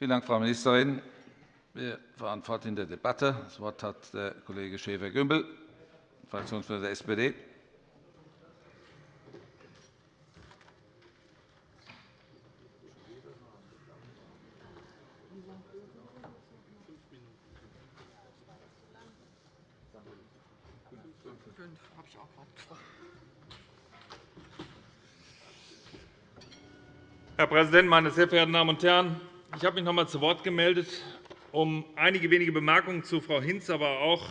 Vielen Dank, Frau Ministerin. Wir fahren fort in der Debatte. Das Wort hat der Kollege Schäfer-Gümbel, Fraktionsvorsitzender der SPD. Herr Präsident, meine sehr verehrten Damen und Herren! Ich habe mich noch einmal zu Wort gemeldet, um einige wenige Bemerkungen zu Frau Hinz, aber auch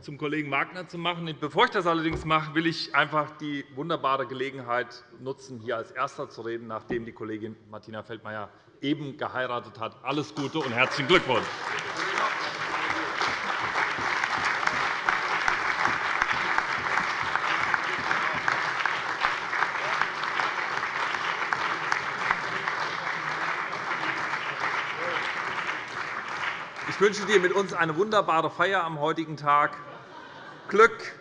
zum Kollegen Wagner zu machen. Bevor ich das allerdings mache, will ich einfach die wunderbare Gelegenheit nutzen, hier als Erster zu reden, nachdem die Kollegin Martina Feldmayer eben geheiratet hat. Alles Gute und herzlichen Glückwunsch! Ich wünsche dir mit uns eine wunderbare Feier am heutigen Tag. Glück,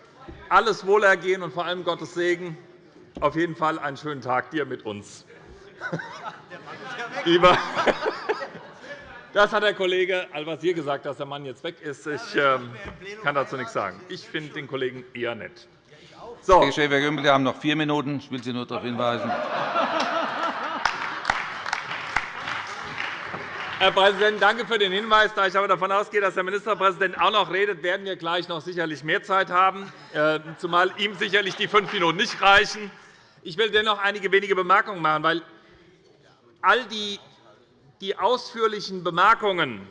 alles Wohlergehen und vor allem Gottes Segen. Auf jeden Fall einen schönen Tag dir mit uns. Das hat der Kollege Al-Wazir gesagt, dass der Mann jetzt weg ist. Ich ähm, kann dazu nichts sagen. Ich finde den Kollegen eher nett. So. Herr Schäfer-Gümbel, Sie haben noch vier Minuten. Ich will Sie nur darauf hinweisen. Herr Präsident, danke für den Hinweis. Da ich aber davon ausgehe, dass der Ministerpräsident auch noch redet, werden wir gleich noch sicherlich mehr Zeit haben, äh, zumal ihm sicherlich die fünf Minuten nicht reichen. Ich will dennoch einige wenige Bemerkungen machen, weil all die, die ausführlichen Bemerkungen,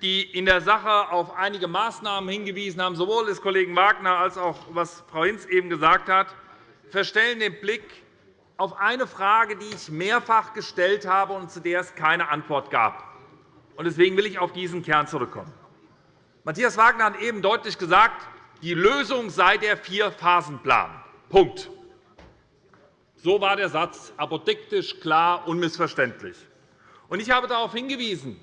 die in der Sache auf einige Maßnahmen hingewiesen haben, sowohl des Kollegen Wagner als auch was Frau Hinz eben gesagt hat, verstellen den Blick auf eine Frage, die ich mehrfach gestellt habe und zu der es keine Antwort gab. Deswegen will ich auf diesen Kern zurückkommen. Matthias Wagner hat eben deutlich gesagt, die Lösung sei der Vier-Phasen-Plan. Punkt. So war der Satz, apodiktisch, klar, unmissverständlich. Ich habe darauf hingewiesen,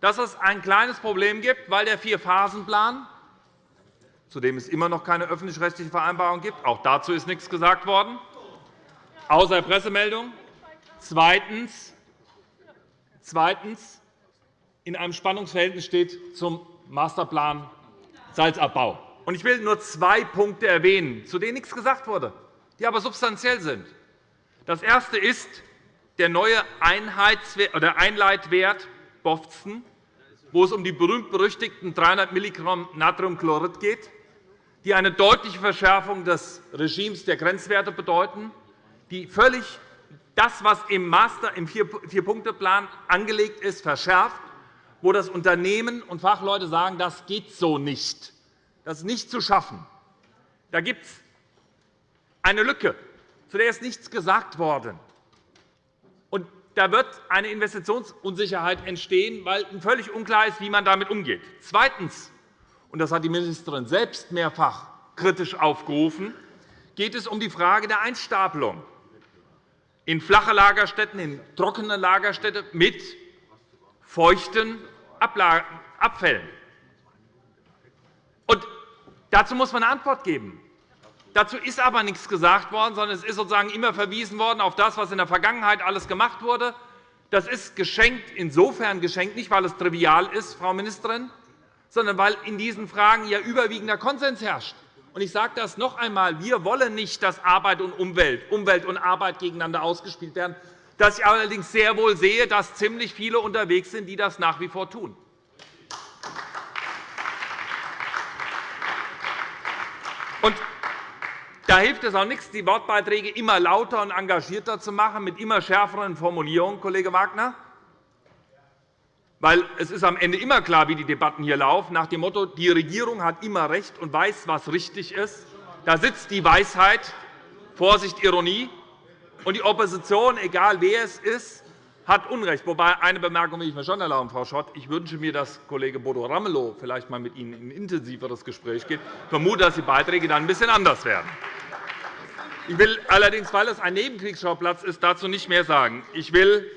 dass es ein kleines Problem gibt, weil der Vier-Phasen-Plan, zu dem es immer noch keine öffentlich-rechtliche Vereinbarung gibt, auch dazu ist nichts gesagt worden, außer Pressemeldung. Zweitens, zweitens in einem Spannungsverhältnis steht zum Masterplan Salzabbau. Ich will nur zwei Punkte erwähnen, zu denen nichts gesagt wurde, die aber substanziell sind. Das erste ist der neue Einleitwert BOFZEN, wo es um die berühmt-berüchtigten 300 mg Natriumchlorid geht, die eine deutliche Verschärfung des Regimes der Grenzwerte bedeuten, die völlig das, was im Master im Vier-Punkte-Plan angelegt ist, verschärft wo das Unternehmen und Fachleute sagen, das geht so nicht. Das ist nicht zu schaffen. Da gibt es eine Lücke, zu der ist nichts gesagt worden. Und da wird eine Investitionsunsicherheit entstehen, weil völlig unklar ist, wie man damit umgeht. Zweitens, und das hat die Ministerin selbst mehrfach kritisch aufgerufen, geht es um die Frage der Einstapelung in flache Lagerstätten, in trockene Lagerstätten mit feuchten Abfällen. Und dazu muss man eine Antwort geben. Dazu ist aber nichts gesagt worden, sondern es ist sozusagen immer verwiesen worden auf das, was in der Vergangenheit alles gemacht wurde. Das ist geschenkt, insofern geschenkt, nicht weil es trivial ist, Frau Ministerin, sondern weil in diesen Fragen ja überwiegender Konsens herrscht. Ich sage das noch einmal. Wir wollen nicht, dass Arbeit und Umwelt, Umwelt und Arbeit gegeneinander ausgespielt werden, dass ich allerdings sehr wohl sehe, dass ziemlich viele unterwegs sind, die das nach wie vor tun. Und da hilft es auch nichts, die Wortbeiträge immer lauter und engagierter zu machen, mit immer schärferen Formulierungen, Kollege Wagner. Weil es ist am Ende immer klar, wie die Debatten hier laufen, nach dem Motto, die Regierung hat immer recht und weiß, was richtig ist. Da sitzt die Weisheit, Vorsicht, Ironie, und die Opposition, egal wer es ist, hat Unrecht. Wobei eine Bemerkung will ich mir schon erlauben, Frau Schott. Ich wünsche mir, dass Kollege Bodo Ramelow vielleicht einmal mit Ihnen in ein intensiveres Gespräch geht. Ich vermute, dass die Beiträge dann ein bisschen anders werden. Ich will allerdings, weil es ein Nebenkriegsschauplatz ist, dazu nicht mehr sagen. Ich will,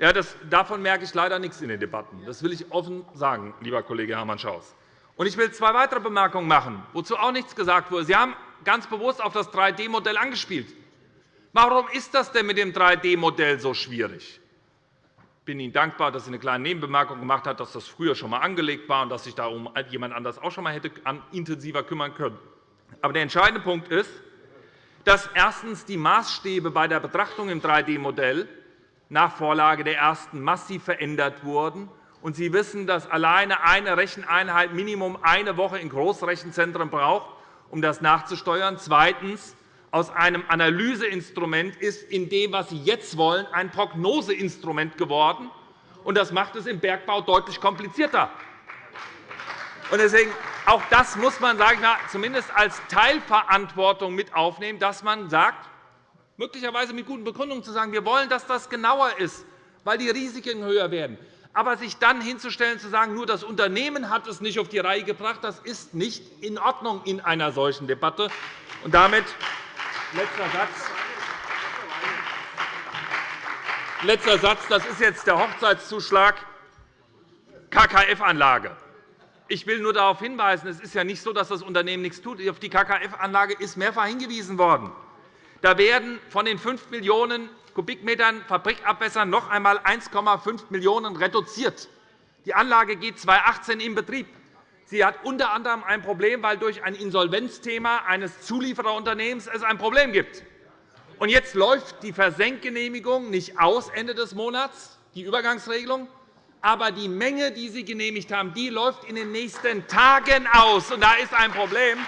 ja, das, davon merke ich leider nichts in den Debatten. Das will ich offen sagen, lieber Kollege Hermann Schaus. Und ich will zwei weitere Bemerkungen machen, wozu auch nichts gesagt wurde. Sie haben ganz bewusst auf das 3D-Modell angespielt. Warum ist das denn mit dem 3D-Modell so schwierig? bin Ihnen dankbar, dass Sie eine kleine Nebenbemerkung gemacht haben, dass das früher schon einmal angelegt war und dass sich darum jemand anders auch schon einmal hätte intensiver kümmern können. Aber der entscheidende Punkt ist, dass erstens die Maßstäbe bei der Betrachtung im 3D-Modell nach Vorlage der ersten massiv verändert wurden. Und Sie wissen, dass alleine eine Recheneinheit Minimum eine Woche in Großrechenzentren braucht, um das nachzusteuern. Zweitens. Aus einem Analyseinstrument ist in dem, was Sie jetzt wollen, ein Prognoseinstrument geworden. Das macht es im Bergbau deutlich komplizierter. Deswegen, auch das muss man sagen, zumindest als Teilverantwortung mit aufnehmen, dass man sagt, möglicherweise mit guten Begründungen zu sagen, wir wollen, dass das genauer ist, weil die Risiken höher werden. Aber sich dann hinzustellen und zu sagen, nur das Unternehmen hat es nicht auf die Reihe gebracht, das ist nicht in Ordnung in einer solchen Debatte. Und damit letzter Satz. Letzter Satz. Das ist jetzt der Hochzeitszuschlag KKF-Anlage. Ich will nur darauf hinweisen, es ist ja nicht so, dass das Unternehmen nichts tut. Auf die KKF-Anlage ist mehrfach hingewiesen worden. Da werden von den 5 Millionen Kubikmetern Fabrikabwässern noch einmal 1,5 Millionen reduziert. Die Anlage geht 2018 in Betrieb. Sie hat unter anderem ein Problem, weil durch ein Insolvenzthema eines Zuliefererunternehmens es ein Problem gibt. Und jetzt läuft die Versenkgenehmigung nicht aus Ende des Monats, die Übergangsregelung, aber die Menge, die Sie genehmigt haben, die läuft in den nächsten Tagen aus. Und da ist ein Problem.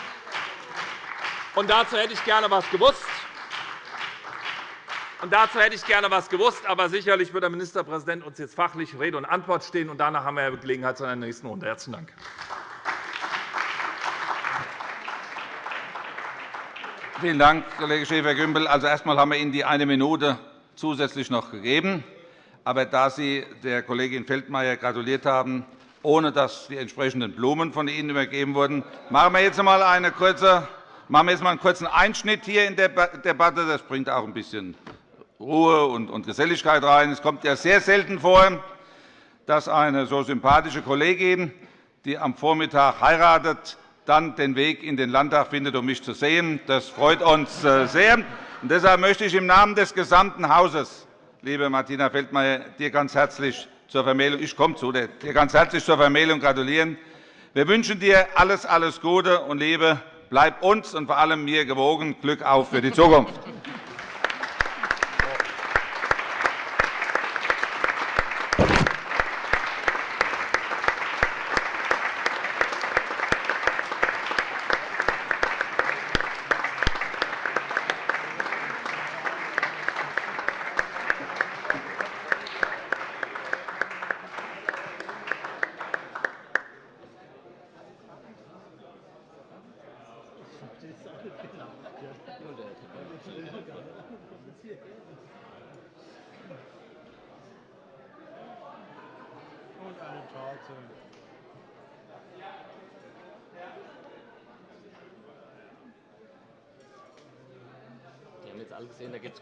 Und dazu hätte ich gerne etwas gewusst. Und dazu hätte ich gerne etwas gewusst. Aber sicherlich wird der Ministerpräsident uns jetzt fachlich Rede und Antwort stehen. Und danach haben wir Gelegenheit zu einer nächsten Runde. Herzlichen Dank. Vielen Dank, Kollege Schäfer-Gümbel. Also, erst einmal haben wir Ihnen die eine Minute zusätzlich noch gegeben. Aber da Sie der Kollegin Feldmayer gratuliert haben, ohne dass die entsprechenden Blumen von Ihnen übergeben wurden, machen wir jetzt einmal eine kurze machen wir jetzt einmal einen kurzen Einschnitt hier in der Debatte. Das bringt auch ein bisschen Ruhe und Geselligkeit rein. Es kommt ja sehr selten vor, dass eine so sympathische Kollegin, die am Vormittag heiratet, dann den Weg in den Landtag findet, um mich zu sehen. Das freut uns äh, sehr. Und deshalb möchte ich im Namen des gesamten Hauses liebe Martina Feldmayer, dir ganz herzlich zur Vermählung, ich komme zu dir, dir ganz herzlich zur Vermählung gratulieren. Wir wünschen dir alles, alles Gute und Liebe. Bleib uns und vor allem mir gewogen. Glück auf für die Zukunft.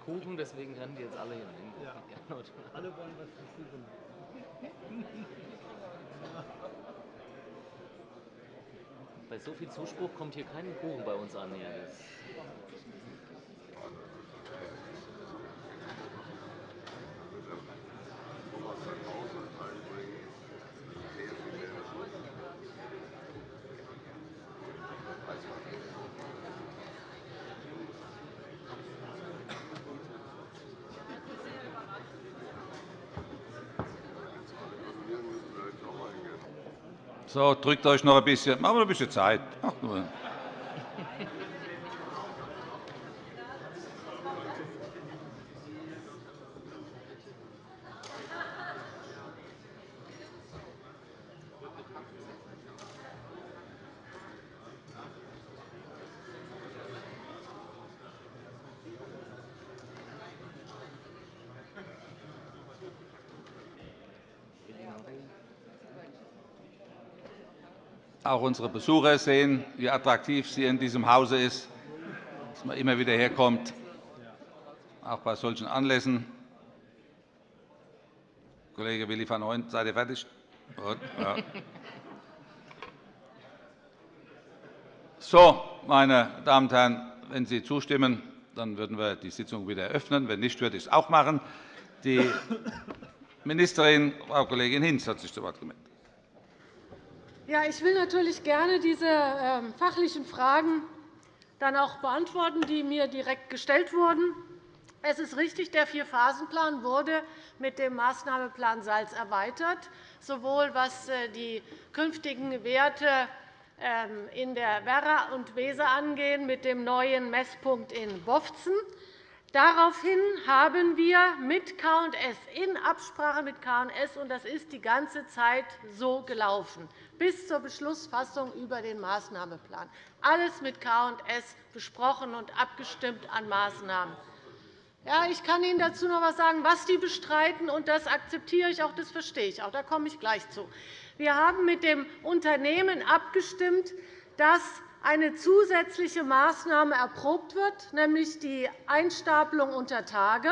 Kuchen, deswegen rennen die jetzt alle hinein. Ja. Alle wollen was versuchen. Bei so viel Zuspruch kommt hier kein Kuchen bei uns an. Hier. So, drückt euch noch ein bisschen. Machen wir ein bisschen Zeit. Auch unsere Besucher sehen, wie attraktiv sie in diesem Hause ist, dass man immer wieder herkommt, auch bei solchen Anlässen. Kollege Willi van Hooyen, seid ihr fertig? Ja. So, meine Damen und Herren, wenn Sie zustimmen, dann würden wir die Sitzung wieder eröffnen. Wenn nicht, würde ich es auch machen. Die Ministerin, Frau Kollegin Hinz, hat sich zu Wort gemeldet. Ja, ich will natürlich gerne diese ähm, fachlichen Fragen dann auch beantworten, die mir direkt gestellt wurden. Es ist richtig, der Vierphasenplan wurde mit dem Maßnahmeplan Salz erweitert, sowohl was äh, die künftigen Werte ähm, in der Werra und Weser angehen, mit dem neuen Messpunkt in Bofzen. Daraufhin haben wir mit K&S in Absprache mit K&S und das ist die ganze Zeit so gelaufen bis zur Beschlussfassung über den Maßnahmeplan. Alles mit K&S besprochen und abgestimmt an Maßnahmen. Ja, ich kann Ihnen dazu noch etwas sagen, was die bestreiten, und das akzeptiere ich auch, das verstehe ich auch. Da komme ich gleich zu. Wir haben mit dem Unternehmen abgestimmt, dass eine zusätzliche Maßnahme erprobt wird, nämlich die Einstapelung unter Tage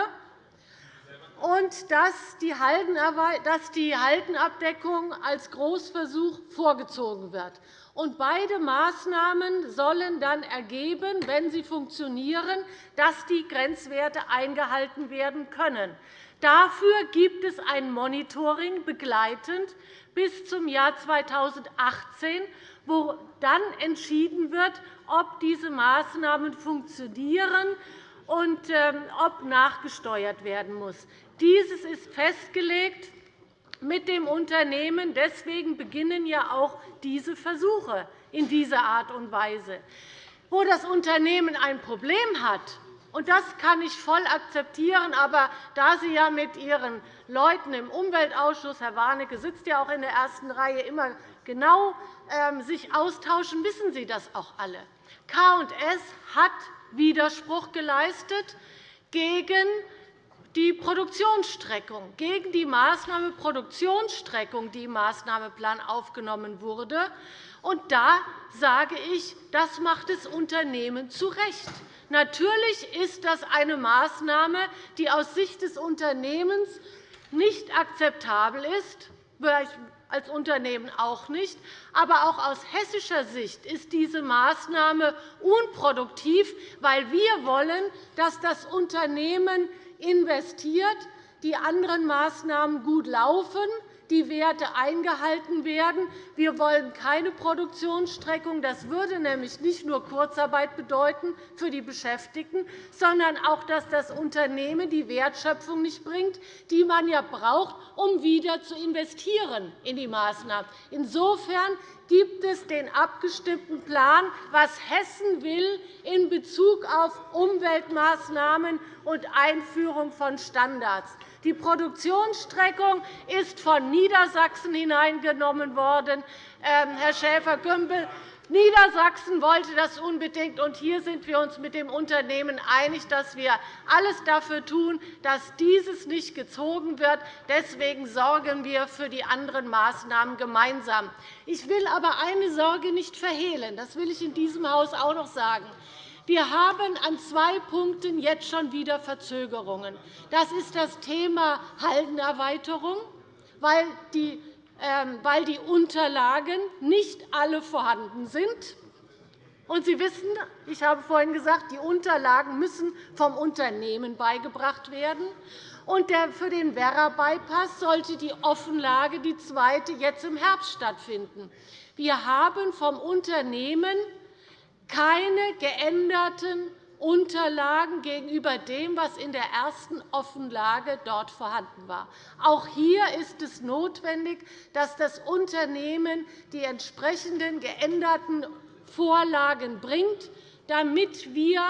und dass die Haldenabdeckung als Großversuch vorgezogen wird. beide Maßnahmen sollen dann ergeben, wenn sie funktionieren, dass die Grenzwerte eingehalten werden können. Dafür gibt es ein Monitoring begleitend bis zum Jahr 2018, wo dann entschieden wird, ob diese Maßnahmen funktionieren und ähm, ob nachgesteuert werden muss. Dieses ist festgelegt mit dem Unternehmen. Deswegen beginnen ja auch diese Versuche in dieser Art und Weise. Wo das Unternehmen ein Problem hat, und das kann ich voll akzeptieren. Aber da Sie ja mit Ihren Leuten im Umweltausschuss, Herr Warnecke sitzt ja auch in der ersten Reihe, immer genau ähm, sich austauschen, wissen Sie das auch alle. K&S hat Widerspruch geleistet gegen die Produktionsstreckung, gegen die Maßnahme Produktionsstreckung, die im Maßnahmeplan aufgenommen wurde. Und da sage ich, das macht das Unternehmen zu Recht. Natürlich ist das eine Maßnahme, die aus Sicht des Unternehmens nicht akzeptabel ist, als Unternehmen auch nicht. Aber auch aus hessischer Sicht ist diese Maßnahme unproduktiv, weil wir wollen, dass das Unternehmen investiert, die anderen Maßnahmen gut laufen, die Werte eingehalten werden. Wir wollen keine Produktionsstreckung. Das würde nämlich nicht nur Kurzarbeit bedeuten für die Beschäftigten, sondern auch, dass das Unternehmen die Wertschöpfung nicht bringt, die man ja braucht, um wieder zu investieren in die Maßnahmen. Insofern gibt es den abgestimmten Plan, was Hessen will in Bezug auf Umweltmaßnahmen und Einführung von Standards. Die Produktionsstreckung ist von Niedersachsen hineingenommen worden. Ähm, Herr Schäfer-Gümbel, Niedersachsen wollte das unbedingt, und hier sind wir uns mit dem Unternehmen einig, dass wir alles dafür tun, dass dieses nicht gezogen wird. Deswegen sorgen wir für die anderen Maßnahmen gemeinsam. Ich will aber eine Sorge nicht verhehlen. Das will ich in diesem Haus auch noch sagen. Wir haben an zwei Punkten jetzt schon wieder Verzögerungen. Das ist das Thema Haldenerweiterung, weil die ähm, weil die Unterlagen nicht alle vorhanden sind. Und Sie wissen, ich habe vorhin gesagt, die Unterlagen müssen vom Unternehmen beigebracht werden. Und für den Werra-Bypass sollte die Offenlage, die zweite, jetzt im Herbst stattfinden. Wir haben vom Unternehmen keine geänderten Unterlagen gegenüber dem, was in der ersten Offenlage dort vorhanden war. Auch hier ist es notwendig, dass das Unternehmen die entsprechenden geänderten Vorlagen bringt, damit wir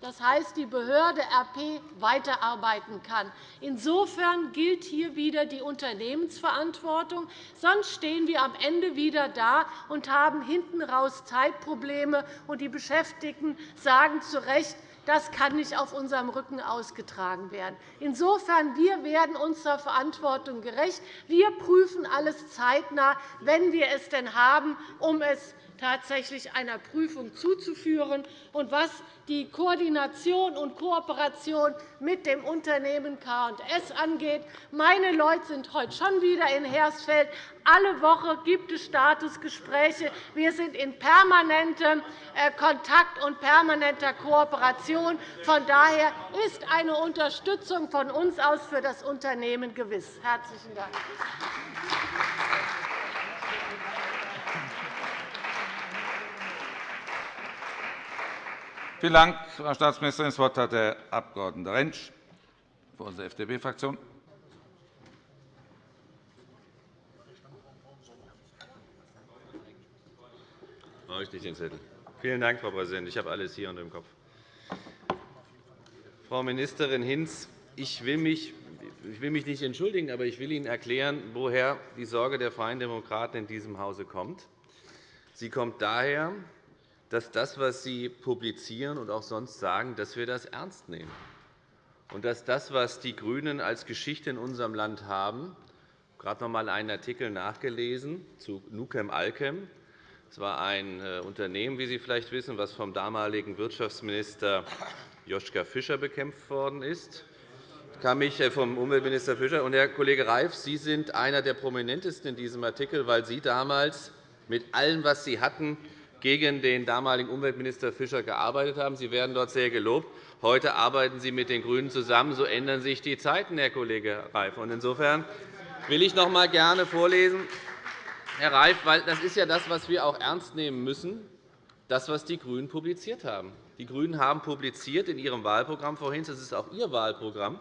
das heißt, die Behörde RP weiterarbeiten kann. Insofern gilt hier wieder die Unternehmensverantwortung. Sonst stehen wir am Ende wieder da und haben hinten raus Zeitprobleme, und die Beschäftigten sagen zu Recht, das kann nicht auf unserem Rücken ausgetragen werden. Insofern wir werden unserer Verantwortung gerecht. Wir prüfen alles zeitnah, wenn wir es denn haben, um es tatsächlich einer Prüfung zuzuführen. Und was die Koordination und Kooperation mit dem Unternehmen K&S angeht, meine Leute sind heute schon wieder in Hersfeld. Alle Woche gibt es Statusgespräche. Wir sind in permanentem äh, Kontakt und permanenter Kooperation. Von daher ist eine Unterstützung von uns aus für das Unternehmen gewiss. – Herzlichen Dank. Vielen Dank, Frau Staatsministerin. Das Wort hat der Abg. Rentsch für unsere FDP-Fraktion. Vielen Dank, Frau Präsidentin. Ich habe alles hier unter dem Kopf. Frau Ministerin Hinz, ich will mich ich will mich nicht entschuldigen, aber ich will Ihnen erklären, woher die Sorge der Freien Demokraten in diesem Hause kommt. Sie kommt daher, dass das, was Sie publizieren und auch sonst sagen, dass wir das ernst nehmen. Und dass das, was die GRÜNEN als Geschichte in unserem Land haben, gerade noch einmal einen Artikel nachgelesen zu Nukem Alkem. Es war ein äh, Unternehmen, wie Sie vielleicht wissen, das vom damaligen Wirtschaftsminister Joschka Fischer bekämpft worden ist. Ich kann mich äh, vom Umweltminister Fischer und Herr Kollege Reif, Sie sind einer der prominentesten in diesem Artikel, weil Sie damals mit allem, was Sie hatten, gegen den damaligen Umweltminister Fischer gearbeitet haben. Sie werden dort sehr gelobt. Heute arbeiten Sie mit den GRÜNEN zusammen. So ändern sich die Zeiten, Herr Kollege Reif. Insofern will ich noch einmal gerne vorlesen, Herr Reif, weil das ist ja das, was wir auch ernst nehmen müssen, das, was die GRÜNEN publiziert haben. Die GRÜNEN haben publiziert in ihrem Wahlprogramm vorhin, das ist auch Ihr Wahlprogramm,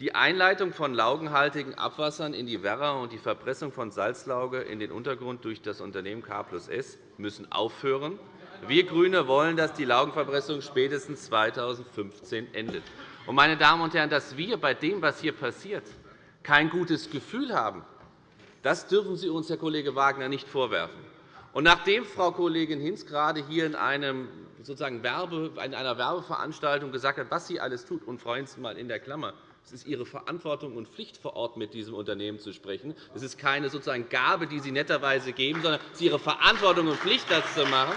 die Einleitung von laugenhaltigen Abwassern in die Werra und die Verpressung von Salzlauge in den Untergrund durch das Unternehmen K S müssen aufhören. Wir GRÜNE wollen, dass die Laugenverpressung spätestens 2015 endet. Meine Damen und Herren, dass wir bei dem, was hier passiert, kein gutes Gefühl haben, das dürfen Sie uns, Herr Kollege Wagner, nicht vorwerfen. Nachdem Frau Kollegin Hinz gerade hier in, einem, sozusagen Werbe, in einer Werbeveranstaltung gesagt hat, was sie alles tut, und Frau Hinz mal in der Klammer, es ist Ihre Verantwortung und Pflicht, vor Ort mit diesem Unternehmen zu sprechen. Es ist keine sozusagen Gabe, die Sie netterweise geben, sondern es ist Ihre Verantwortung und Pflicht, das zu machen.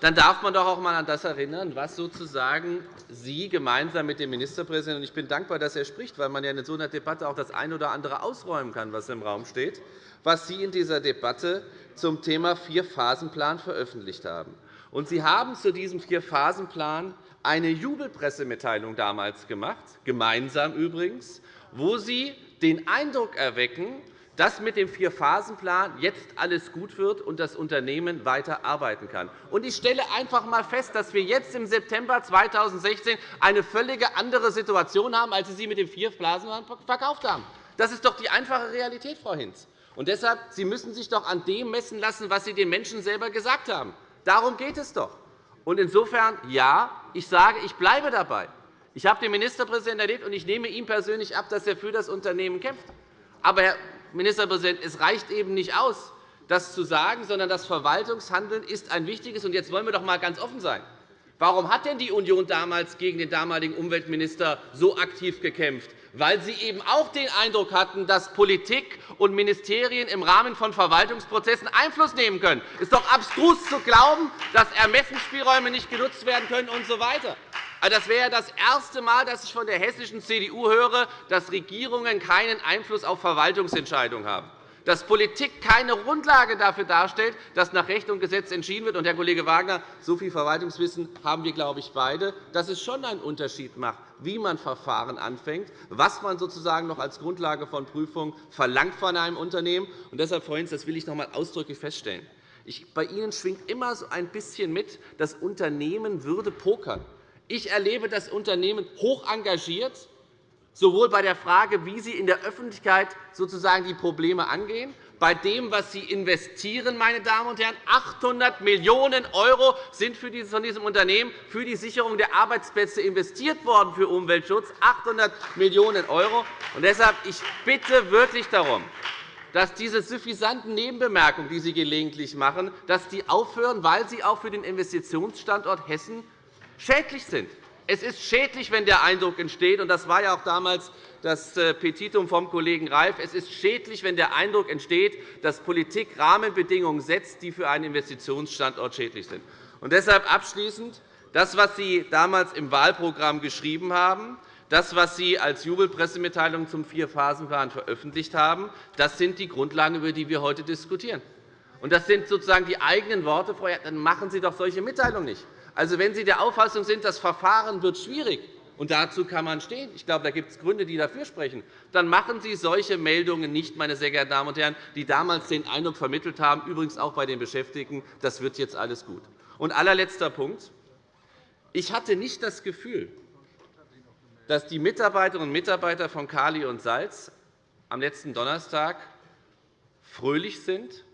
Dann darf man doch auch einmal an das erinnern, was sozusagen Sie gemeinsam mit dem Ministerpräsidenten – ich bin dankbar, dass er spricht, weil man ja in so einer Debatte auch das eine oder andere ausräumen kann, was im Raum steht – was Sie in dieser Debatte zum Thema Vier-Phasen-Plan veröffentlicht haben. Sie haben zu diesem Vier-Phasen-Plan eine Jubelpressemitteilung damals gemacht, gemeinsam übrigens, wo Sie den Eindruck erwecken, dass mit dem Vier-Phasen-Plan jetzt alles gut wird und das Unternehmen weiter arbeiten kann. Ich stelle einfach einmal fest, dass wir jetzt im September 2016 eine völlig andere Situation haben, als Sie sie mit dem Vier-Phasen-Plan verkauft haben. Das ist doch die einfache Realität, Frau Hinz. Und deshalb Sie müssen sich doch an dem messen lassen, was Sie den Menschen selber gesagt haben. Darum geht es doch. Und insofern, ja, ich sage, ich bleibe dabei. Ich habe den Ministerpräsidenten erlebt, und ich nehme ihm persönlich ab, dass er für das Unternehmen kämpft. Aber, Herr Ministerpräsident, es reicht eben nicht aus, das zu sagen, sondern das Verwaltungshandeln ist ein wichtiges. Und jetzt wollen wir doch einmal ganz offen sein. Warum hat denn die Union damals gegen den damaligen Umweltminister so aktiv gekämpft? Weil sie eben auch den Eindruck hatten, dass Politik und Ministerien im Rahmen von Verwaltungsprozessen Einfluss nehmen können. Es ist doch abstrus zu glauben, dass Ermessensspielräume nicht genutzt werden können usw. So also, das wäre das erste Mal, dass ich von der hessischen CDU höre, dass Regierungen keinen Einfluss auf Verwaltungsentscheidungen haben dass Politik keine Grundlage dafür darstellt, dass nach Recht und Gesetz entschieden wird. Und, Herr Kollege Wagner, so viel Verwaltungswissen haben wir, glaube ich, beide, dass es schon einen Unterschied macht, wie man Verfahren anfängt, was man sozusagen noch als Grundlage von Prüfungen verlangt von einem Unternehmen. Und deshalb, Hinz, das will ich noch einmal ausdrücklich feststellen. Bei Ihnen schwingt immer so ein bisschen mit, das Unternehmen würde pokern. Ich erlebe das Unternehmen hoch engagiert, sowohl bei der Frage, wie Sie in der Öffentlichkeit sozusagen die Probleme angehen, bei dem, was Sie investieren, meine Damen und Herren. 800 Millionen € sind von diesem Unternehmen für die Sicherung der Arbeitsplätze investiert worden für Umweltschutz. 800 Millionen €. Deshalb ich bitte wirklich darum, dass diese suffisanten Nebenbemerkungen, die Sie gelegentlich machen, dass die aufhören, weil sie auch für den Investitionsstandort Hessen schädlich sind. Es ist schädlich, wenn der Eindruck entsteht, und das war ja auch damals das äh, Petitum vom Kollegen Reif, es ist schädlich, wenn der Eindruck entsteht, dass Politik Rahmenbedingungen setzt, die für einen Investitionsstandort schädlich sind. Und deshalb abschließend das, was Sie damals im Wahlprogramm geschrieben haben, Das, was Sie als Jubelpressemitteilung zum Vierphasenplan veröffentlicht haben, das sind die Grundlagen, über die wir heute diskutieren. Und das sind sozusagen die eigenen Worte, Frau Dann machen Sie doch solche Mitteilungen nicht. Also, wenn Sie der Auffassung sind, das Verfahren wird schwierig, und dazu kann man stehen. Ich glaube, da gibt es Gründe, die dafür sprechen. Dann machen Sie solche Meldungen nicht, meine sehr geehrten Damen und Herren, die damals den Eindruck vermittelt haben, übrigens auch bei den Beschäftigten, das wird jetzt alles gut. Und allerletzter Punkt. Ich hatte nicht das Gefühl, dass die Mitarbeiterinnen und Mitarbeiter von Kali und Salz am letzten Donnerstag fröhlich sind,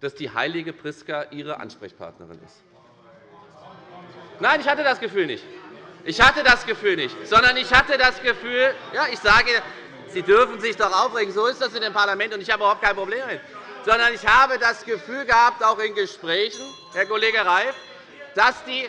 dass die heilige Priska ihre Ansprechpartnerin ist. Nein, ich hatte das Gefühl nicht. Ich hatte das Gefühl nicht, sondern ich hatte das Gefühl, ja, ich sage, Sie dürfen sich doch aufregen, so ist das in dem Parlament, und ich habe überhaupt kein Problem damit, sondern ich habe das Gefühl gehabt, auch in Gesprächen, Herr Kollege Reif, dass die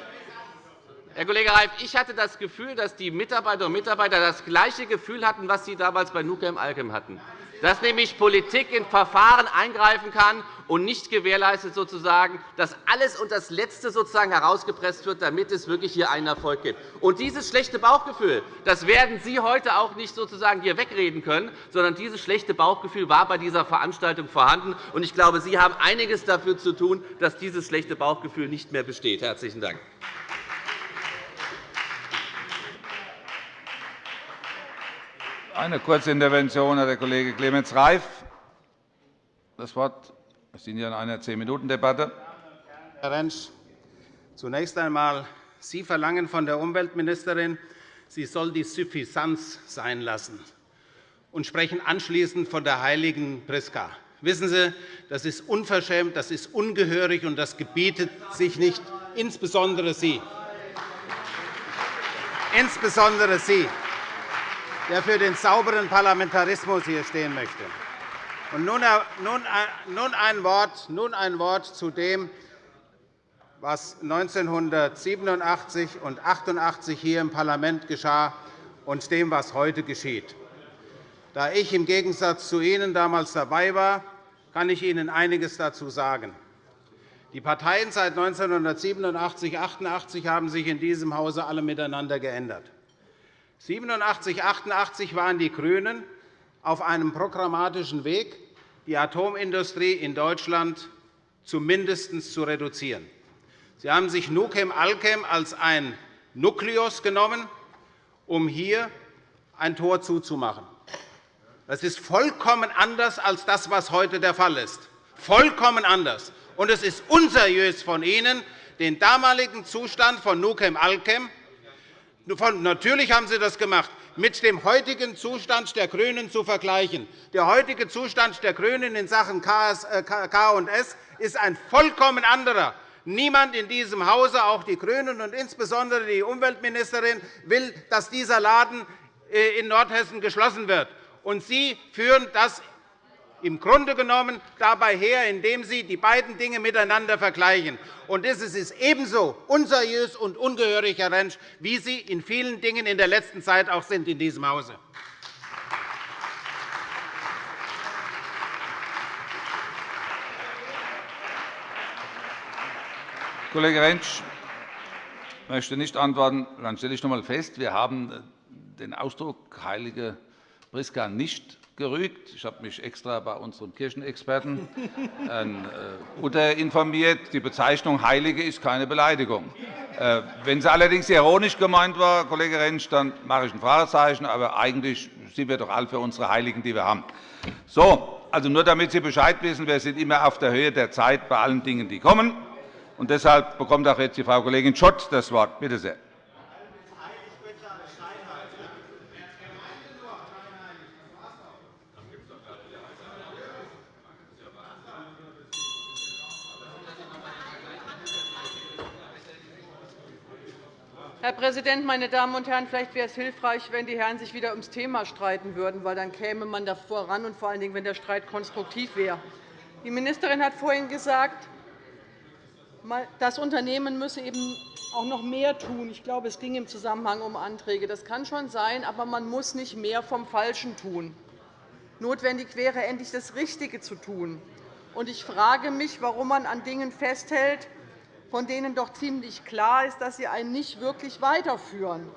Herr Kollege Reif, ich hatte das Gefühl, dass die Mitarbeiterinnen und Mitarbeiter das gleiche Gefühl hatten, was Sie damals bei Nukem Alkem hatten dass nämlich Politik in Verfahren eingreifen kann und nicht gewährleistet, sozusagen, dass alles und das Letzte sozusagen herausgepresst wird, damit es wirklich hier einen Erfolg gibt. Und dieses schlechte Bauchgefühl das werden Sie heute auch nicht sozusagen hier wegreden können, sondern dieses schlechte Bauchgefühl war bei dieser Veranstaltung vorhanden. Und ich glaube, Sie haben einiges dafür zu tun, dass dieses schlechte Bauchgefühl nicht mehr besteht. – Herzlichen Dank. Eine kurze Intervention, Herr Kollege Clemens Reif. Das Wort. Wir sind hier in einer Zehn-Minuten-Debatte. Herr Rentsch, zunächst einmal, Sie verlangen von der Umweltministerin, sie soll die Suffisanz sein lassen und sprechen anschließend von der heiligen Priska. Wissen Sie, das ist unverschämt, das ist ungehörig, und das gebietet sich nicht, insbesondere Sie. Insbesondere Sie der für den sauberen Parlamentarismus hier stehen möchte. Ein Wort, nun ein Wort zu dem, was 1987 und 1988 hier im Parlament geschah, und dem, was heute geschieht. Da ich im Gegensatz zu Ihnen damals dabei war, kann ich Ihnen einiges dazu sagen. Die Parteien seit 1987 und 1988 haben sich in diesem Hause alle miteinander geändert. 87, 88 waren die GRÜNEN auf einem programmatischen Weg, die Atomindustrie in Deutschland zumindest zu reduzieren. Sie haben sich Nukem Alkem als ein Nukleus genommen, um hier ein Tor zuzumachen. Das ist vollkommen anders als das, was heute der Fall ist. Vollkommen anders. Und es ist unseriös von Ihnen, den damaligen Zustand von Nukem Alkem Natürlich haben Sie das gemacht, mit dem heutigen Zustand der GRÜNEN zu vergleichen. Der heutige Zustand der GRÜNEN in Sachen K&S äh, ist ein vollkommen anderer. Niemand in diesem Hause, auch die GRÜNEN und insbesondere die Umweltministerin, will, dass dieser Laden äh, in Nordhessen geschlossen wird. Und Sie führen das im Grunde genommen dabei her, indem Sie die beiden Dinge miteinander vergleichen. Und das ist ebenso unseriös und ungehörig, Herr Rentsch, wie Sie in vielen Dingen in der letzten Zeit auch sind in diesem Hause. Kollege Rentsch möchte nicht antworten. Dann stelle ich noch einmal fest, wir haben den Ausdruck heilige Priska nicht gerügt. Ich habe mich extra bei unserem Kirchenexperten äh, informiert. Die Bezeichnung Heilige ist keine Beleidigung. Äh, wenn sie allerdings ironisch gemeint war, Kollege Rentsch, dann mache ich ein Fragezeichen. Aber eigentlich sind wir doch alle für unsere Heiligen, die wir haben. So, also nur damit Sie Bescheid wissen, wir sind immer auf der Höhe der Zeit bei allen Dingen, die kommen. Und deshalb bekommt auch jetzt die Frau Kollegin Schott das Wort. Bitte sehr. Herr Präsident, meine Damen und Herren! Vielleicht wäre es hilfreich, wenn die Herren sich wieder ums Thema streiten würden, weil dann käme man da voran, und vor allen Dingen, wenn der Streit konstruktiv wäre. Die Ministerin hat vorhin gesagt, das Unternehmen müsse eben auch noch mehr tun. Ich glaube, es ging im Zusammenhang um Anträge. Das kann schon sein, aber man muss nicht mehr vom Falschen tun. Notwendig wäre, endlich das Richtige zu tun. Ich frage mich, warum man an Dingen festhält, von denen doch ziemlich klar ist, dass sie einen nicht wirklich weiterführen.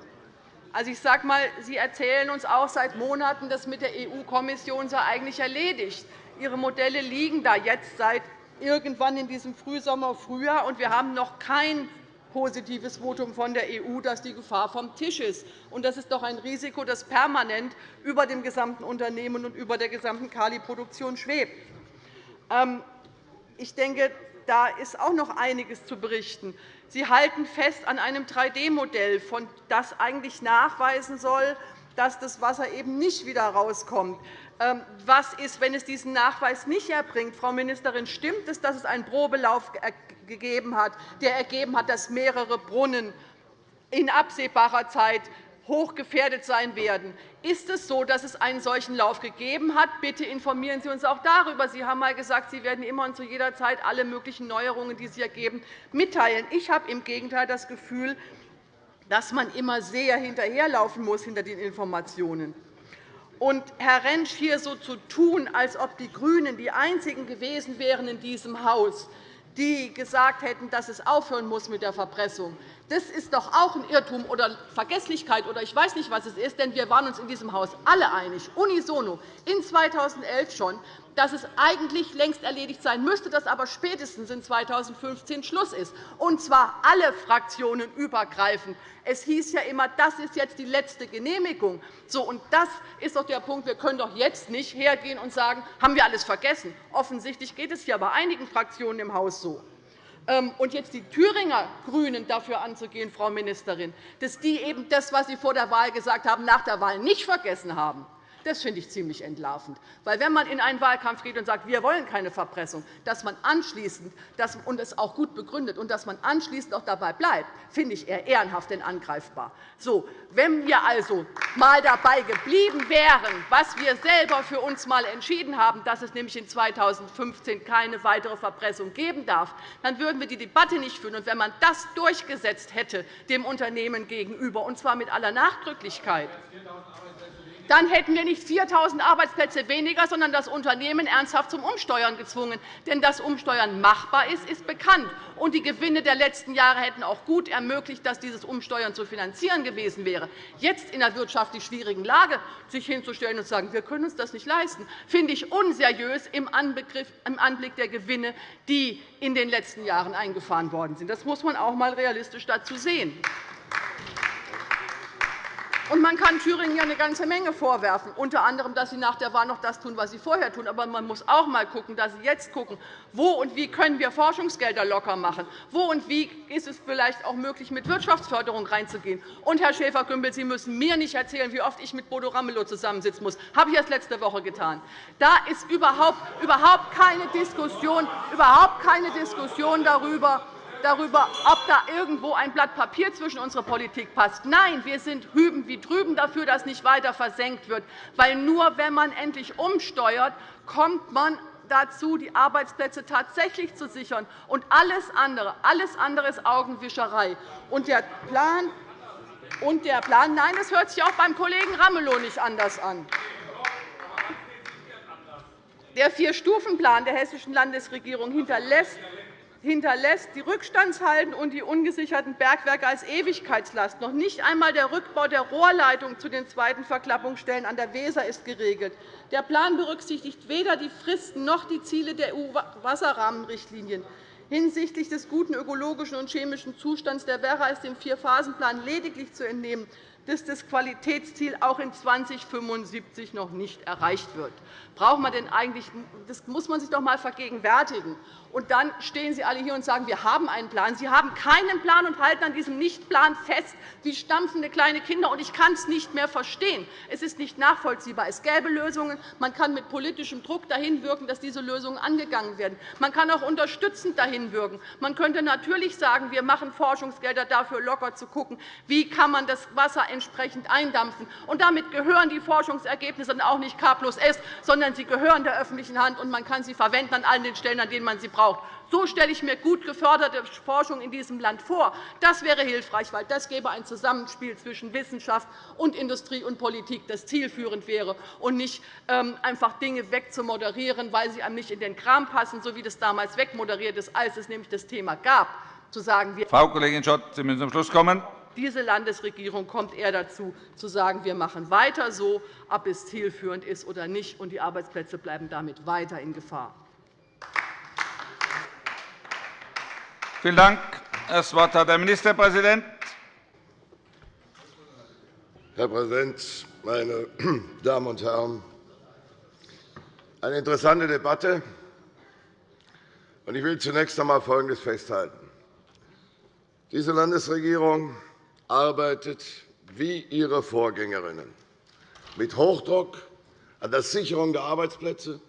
Also, ich sage mal, Sie erzählen uns auch seit Monaten, das mit der EU-Kommission sei eigentlich erledigt. Ihre Modelle liegen da jetzt seit irgendwann in diesem Frühsommer, Frühjahr, und wir haben noch kein positives Votum von der EU, dass die Gefahr vom Tisch ist. Das ist doch ein Risiko, das permanent über dem gesamten Unternehmen und über der gesamten Kali-Produktion schwebt. Ähm, ich denke, da ist auch noch einiges zu berichten. Sie halten fest an einem 3D-Modell, das eigentlich nachweisen soll, dass das Wasser eben nicht wieder rauskommt. Ähm, was ist, wenn es diesen Nachweis nicht erbringt? Frau Ministerin, stimmt es, dass es einen Probelauf gegeben hat, der ergeben hat, dass mehrere Brunnen in absehbarer Zeit hochgefährdet sein werden. Ist es so, dass es einen solchen Lauf gegeben hat? Bitte informieren Sie uns auch darüber. Sie haben einmal gesagt, Sie werden immer und zu jeder Zeit alle möglichen Neuerungen, die sich ergeben, mitteilen. Ich habe im Gegenteil das Gefühl, dass man immer sehr hinterherlaufen muss hinter den Informationen. Und Herr Rentsch hier so zu tun, als ob die GRÜNEN die einzigen gewesen wären in diesem Haus, die gesagt hätten, dass es aufhören muss mit der Verpressung. Das ist doch auch ein Irrtum oder Vergesslichkeit oder ich weiß nicht, was es ist, denn wir waren uns in diesem Haus alle einig, unisono, in 2011 schon, dass es eigentlich längst erledigt sein müsste, dass aber spätestens in 2015 Schluss ist, und zwar alle Fraktionen übergreifend. Es hieß ja immer, das ist jetzt die letzte Genehmigung. So, und das ist doch der Punkt. Wir können doch jetzt nicht hergehen und sagen, haben wir alles vergessen. Offensichtlich geht es ja bei einigen Fraktionen im Haus so. Ähm, und jetzt die Thüringer GRÜNEN dafür anzugehen, Frau Ministerin, dass die eben das, was Sie vor der Wahl gesagt haben, nach der Wahl nicht vergessen haben. Das finde ich ziemlich entlarvend. Weil wenn man in einen Wahlkampf geht und sagt, wir wollen keine Verpressung, dass man anschließend, dass, und es auch gut begründet, und dass man anschließend auch dabei bleibt, finde ich eher ehrenhaft und angreifbar. So, wenn wir also einmal dabei geblieben wären, was wir selber für uns einmal entschieden haben, dass es nämlich in 2015 keine weitere Verpressung geben darf, dann würden wir die Debatte nicht führen. Und wenn man das durchgesetzt hätte dem Unternehmen gegenüber, und zwar mit aller Nachdrücklichkeit, dann hätten wir nicht 4.000 Arbeitsplätze weniger, sondern das Unternehmen ernsthaft zum Umsteuern gezwungen. Denn dass Umsteuern machbar ist, ist bekannt. Und die Gewinne der letzten Jahre hätten auch gut ermöglicht, dass dieses Umsteuern zu finanzieren gewesen wäre. Jetzt in der wirtschaftlich schwierigen Lage sich hinzustellen und zu sagen, wir können uns das nicht leisten, finde ich unseriös im Anblick der Gewinne, die in den letzten Jahren eingefahren worden sind. Das muss man auch einmal realistisch dazu sehen. Und man kann Thüringen ja eine ganze Menge vorwerfen, unter anderem, dass sie nach der Wahl noch das tun, was sie vorher tun. Aber man muss auch einmal schauen, dass sie jetzt schauen, wo und wie können wir Forschungsgelder locker machen, wo und wie ist es vielleicht auch möglich, mit Wirtschaftsförderung reinzugehen. Und, Herr Schäfer-Gümbel, Sie müssen mir nicht erzählen, wie oft ich mit Bodo Ramelow zusammensitzen muss. Das habe ich erst letzte Woche getan. Da ist überhaupt keine Diskussion, überhaupt keine Diskussion darüber, darüber, ob da irgendwo ein Blatt Papier zwischen unsere Politik passt. Nein, wir sind hüben wie drüben dafür, dass nicht weiter versenkt wird. Weil nur wenn man endlich umsteuert, kommt man dazu, die Arbeitsplätze tatsächlich zu sichern. Und alles andere, alles andere ist Augenwischerei. Und der Plan, und der Plan nein, das hört sich auch beim Kollegen Ramelow nicht anders an. Der Vier-Stufen-Plan der Hessischen Landesregierung hinterlässt hinterlässt die Rückstandshalden und die ungesicherten Bergwerke als Ewigkeitslast. Noch nicht einmal der Rückbau der Rohrleitung zu den zweiten Verklappungsstellen an der Weser ist geregelt. Der Plan berücksichtigt weder die Fristen noch die Ziele der EU-Wasserrahmenrichtlinien. Hinsichtlich des guten ökologischen und chemischen Zustands der Werra ist dem Vierphasenplan lediglich zu entnehmen, dass das Qualitätsziel auch in 2075 noch nicht erreicht wird. Braucht man denn eigentlich, das muss man sich doch einmal vergegenwärtigen. Und dann stehen Sie alle hier und sagen, wir haben einen Plan. Sie haben keinen Plan und halten an diesem Nichtplan fest, wie stampfende kleine Kinder. Und ich kann es nicht mehr verstehen. Es ist nicht nachvollziehbar. Es gäbe Lösungen. Man kann mit politischem Druck dahin wirken, dass diese Lösungen angegangen werden. Man kann auch unterstützend dahin wirken. Man könnte natürlich sagen, wir machen Forschungsgelder dafür locker zu schauen, wie kann man das Wasser entsprechend eindampfen. Und damit gehören die Forschungsergebnisse auch nicht K plus S, sondern sie gehören der öffentlichen Hand, und man kann sie verwenden an allen den Stellen, an denen man sie braucht. So stelle ich mir gut geförderte Forschung in diesem Land vor. Das wäre hilfreich, weil das gäbe ein Zusammenspiel zwischen Wissenschaft und Industrie und Politik, das zielführend wäre, und nicht ähm, einfach Dinge wegzumoderieren, weil sie einem nicht in den Kram passen, so wie das damals wegmoderiert ist, als es nämlich das Thema gab, zu sagen, Frau Kollegin Schott, Sie müssen zum Schluss kommen. Diese Landesregierung kommt eher dazu, zu sagen, wir machen weiter so, ob es zielführend ist oder nicht, und die Arbeitsplätze bleiben damit weiter in Gefahr. Vielen Dank. Das Wort hat der Ministerpräsident. Herr Präsident, meine Damen und Herren! Eine interessante Debatte. Ich will zunächst einmal Folgendes festhalten. Diese Landesregierung arbeitet wie ihre Vorgängerinnen mit Hochdruck an der Sicherung der Arbeitsplätze,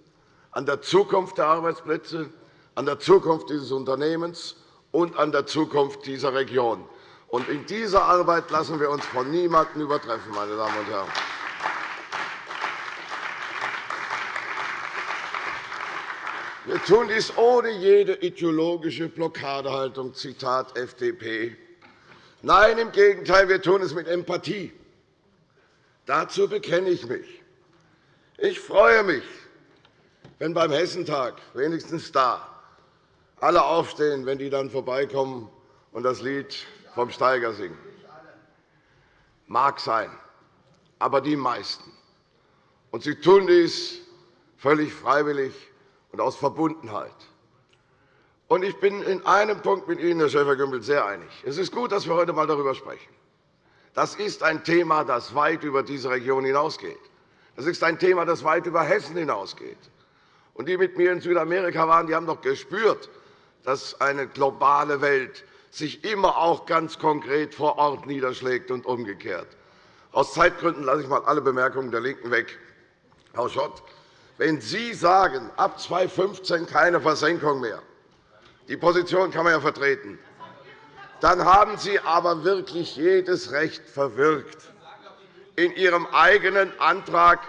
an der Zukunft der Arbeitsplätze, an der Zukunft dieses Unternehmens und an der Zukunft dieser Region. in dieser Arbeit lassen wir uns von niemandem übertreffen, meine Damen und Herren. Wir tun dies ohne jede ideologische Blockadehaltung, Zitat FDP. Nein, im Gegenteil, wir tun es mit Empathie. Dazu bekenne ich mich. Ich freue mich, wenn beim Hessentag, wenigstens da, alle aufstehen, wenn die dann vorbeikommen und das Lied vom Steiger singen. Mag sein, aber die meisten. Und sie tun dies völlig freiwillig und aus Verbundenheit. Und ich bin in einem Punkt mit Ihnen, Herr Schäfer-Gümbel, sehr einig. Es ist gut, dass wir heute einmal darüber sprechen. Das ist ein Thema, das weit über diese Region hinausgeht. Das ist ein Thema, das weit über Hessen hinausgeht. Und die mit mir in Südamerika waren, die haben doch gespürt, dass eine globale Welt sich immer auch ganz konkret vor Ort niederschlägt und umgekehrt. Aus Zeitgründen lasse ich einmal alle Bemerkungen der LINKEN weg. Frau Schott, wenn Sie sagen, ab 2015 keine Versenkung mehr, die Position kann man ja vertreten, dann haben Sie aber wirklich jedes Recht verwirkt, in Ihrem eigenen Antrag,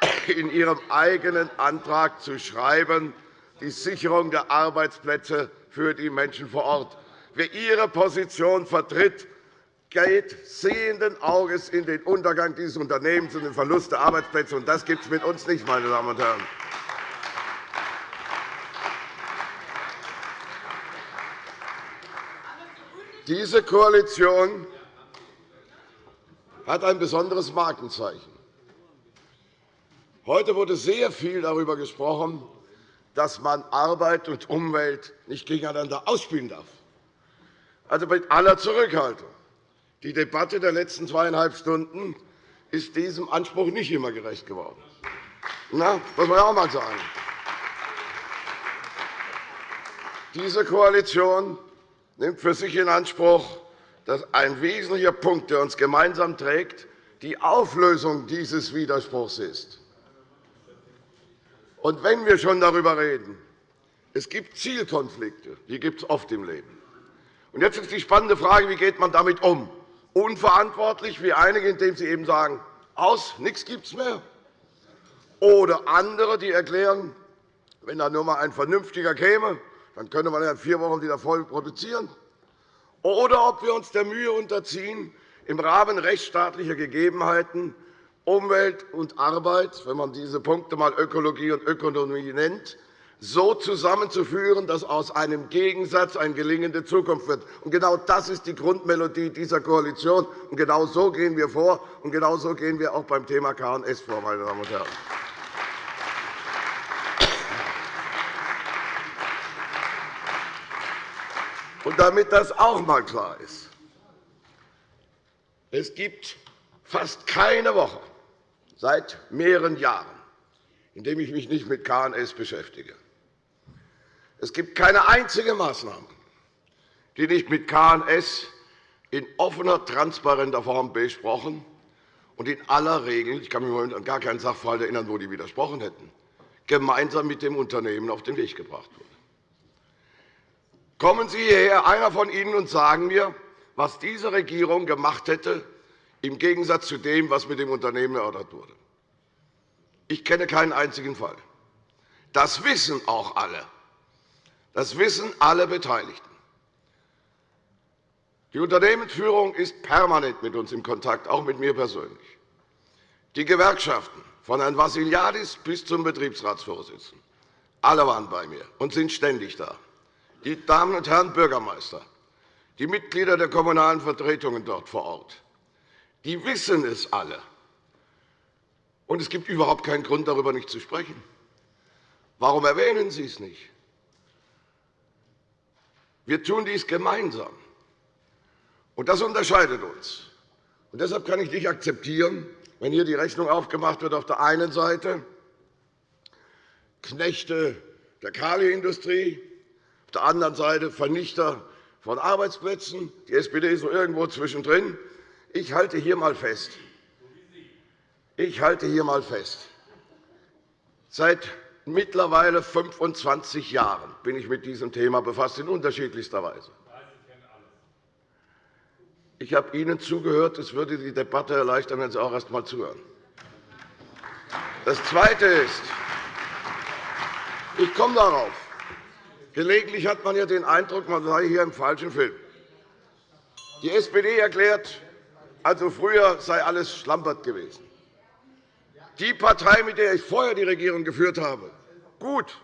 in Ihrem eigenen Antrag zu schreiben, die Sicherung der Arbeitsplätze für die Menschen vor Ort. Wer Ihre Position vertritt, geht sehenden Auges in den Untergang dieses Unternehmens und den Verlust der Arbeitsplätze. Und das gibt es mit uns nicht, meine Damen und Herren. Diese Koalition hat ein besonderes Markenzeichen. Heute wurde sehr viel darüber gesprochen, dass man Arbeit und Umwelt nicht gegeneinander ausspielen darf. Also mit aller Zurückhaltung. Die Debatte der letzten zweieinhalb Stunden ist diesem Anspruch nicht immer gerecht geworden. Na, muss man auch einmal sagen. Diese Koalition nimmt für sich in Anspruch, dass ein wesentlicher Punkt, der uns gemeinsam trägt, die Auflösung dieses Widerspruchs ist. Und wenn wir schon darüber reden, es gibt Zielkonflikte, die gibt es oft im Leben. Und jetzt ist die spannende Frage, wie geht man damit um? unverantwortlich, wie einige, indem sie eben sagen, aus, nichts gibt es mehr. Oder andere, die erklären, wenn da nur einmal ein Vernünftiger käme, dann könnte man in vier Wochen wieder voll produzieren. Oder ob wir uns der Mühe unterziehen, im Rahmen rechtsstaatlicher Gegebenheiten Umwelt und Arbeit, wenn man diese Punkte einmal Ökologie und Ökonomie nennt, so zusammenzuführen, dass aus einem Gegensatz eine gelingende Zukunft wird. Genau das ist die Grundmelodie dieser Koalition. Und genau so gehen wir vor, und genau so gehen wir auch beim Thema KNS vor. Meine Damen und Herren. Und damit das auch einmal klar ist, es gibt fast keine Woche seit mehreren Jahren, in der ich mich nicht mit KNS beschäftige. Es gibt keine einzige Maßnahme, die nicht mit KNS in offener, transparenter Form besprochen und in aller Regel, ich kann mich im Moment an gar keinen Sachverhalt erinnern, wo die widersprochen hätten, gemeinsam mit dem Unternehmen auf den Weg gebracht wurde. Kommen Sie hierher, einer von Ihnen, und sagen mir, was diese Regierung gemacht hätte, im Gegensatz zu dem, was mit dem Unternehmen erörtert wurde. Ich kenne keinen einzigen Fall. Das wissen auch alle. Das wissen alle Beteiligten. Die Unternehmensführung ist permanent mit uns in Kontakt, auch mit mir persönlich. Die Gewerkschaften, von Herrn Vassiliadis bis zum Betriebsratsvorsitzenden, alle waren bei mir und sind ständig da. Die Damen und Herren Bürgermeister, die Mitglieder der kommunalen Vertretungen dort vor Ort, die wissen es alle. Und es gibt überhaupt keinen Grund, darüber nicht zu sprechen. Warum erwähnen Sie es nicht? Wir tun dies gemeinsam. Und das unterscheidet uns. Und deshalb kann ich nicht akzeptieren, wenn hier die Rechnung aufgemacht wird, auf der einen Seite Knechte der Kaliindustrie, der anderen Seite Vernichter von Arbeitsplätzen. Die SPD ist so irgendwo zwischendrin. Ich halte hier einmal fest. Ich halte hier einmal fest. Seit mittlerweile 25 Jahren bin ich mit diesem Thema befasst, in unterschiedlichster Weise. Ich habe Ihnen zugehört. Es würde die Debatte erleichtern, wenn Sie auch erst einmal zuhören. Das Zweite ist, ich komme darauf. Gelegentlich hat man ja den Eindruck, man sei hier im falschen Film. Die SPD erklärt, also früher sei alles Schlampert gewesen. Die Partei, mit der ich vorher die Regierung geführt habe, gut,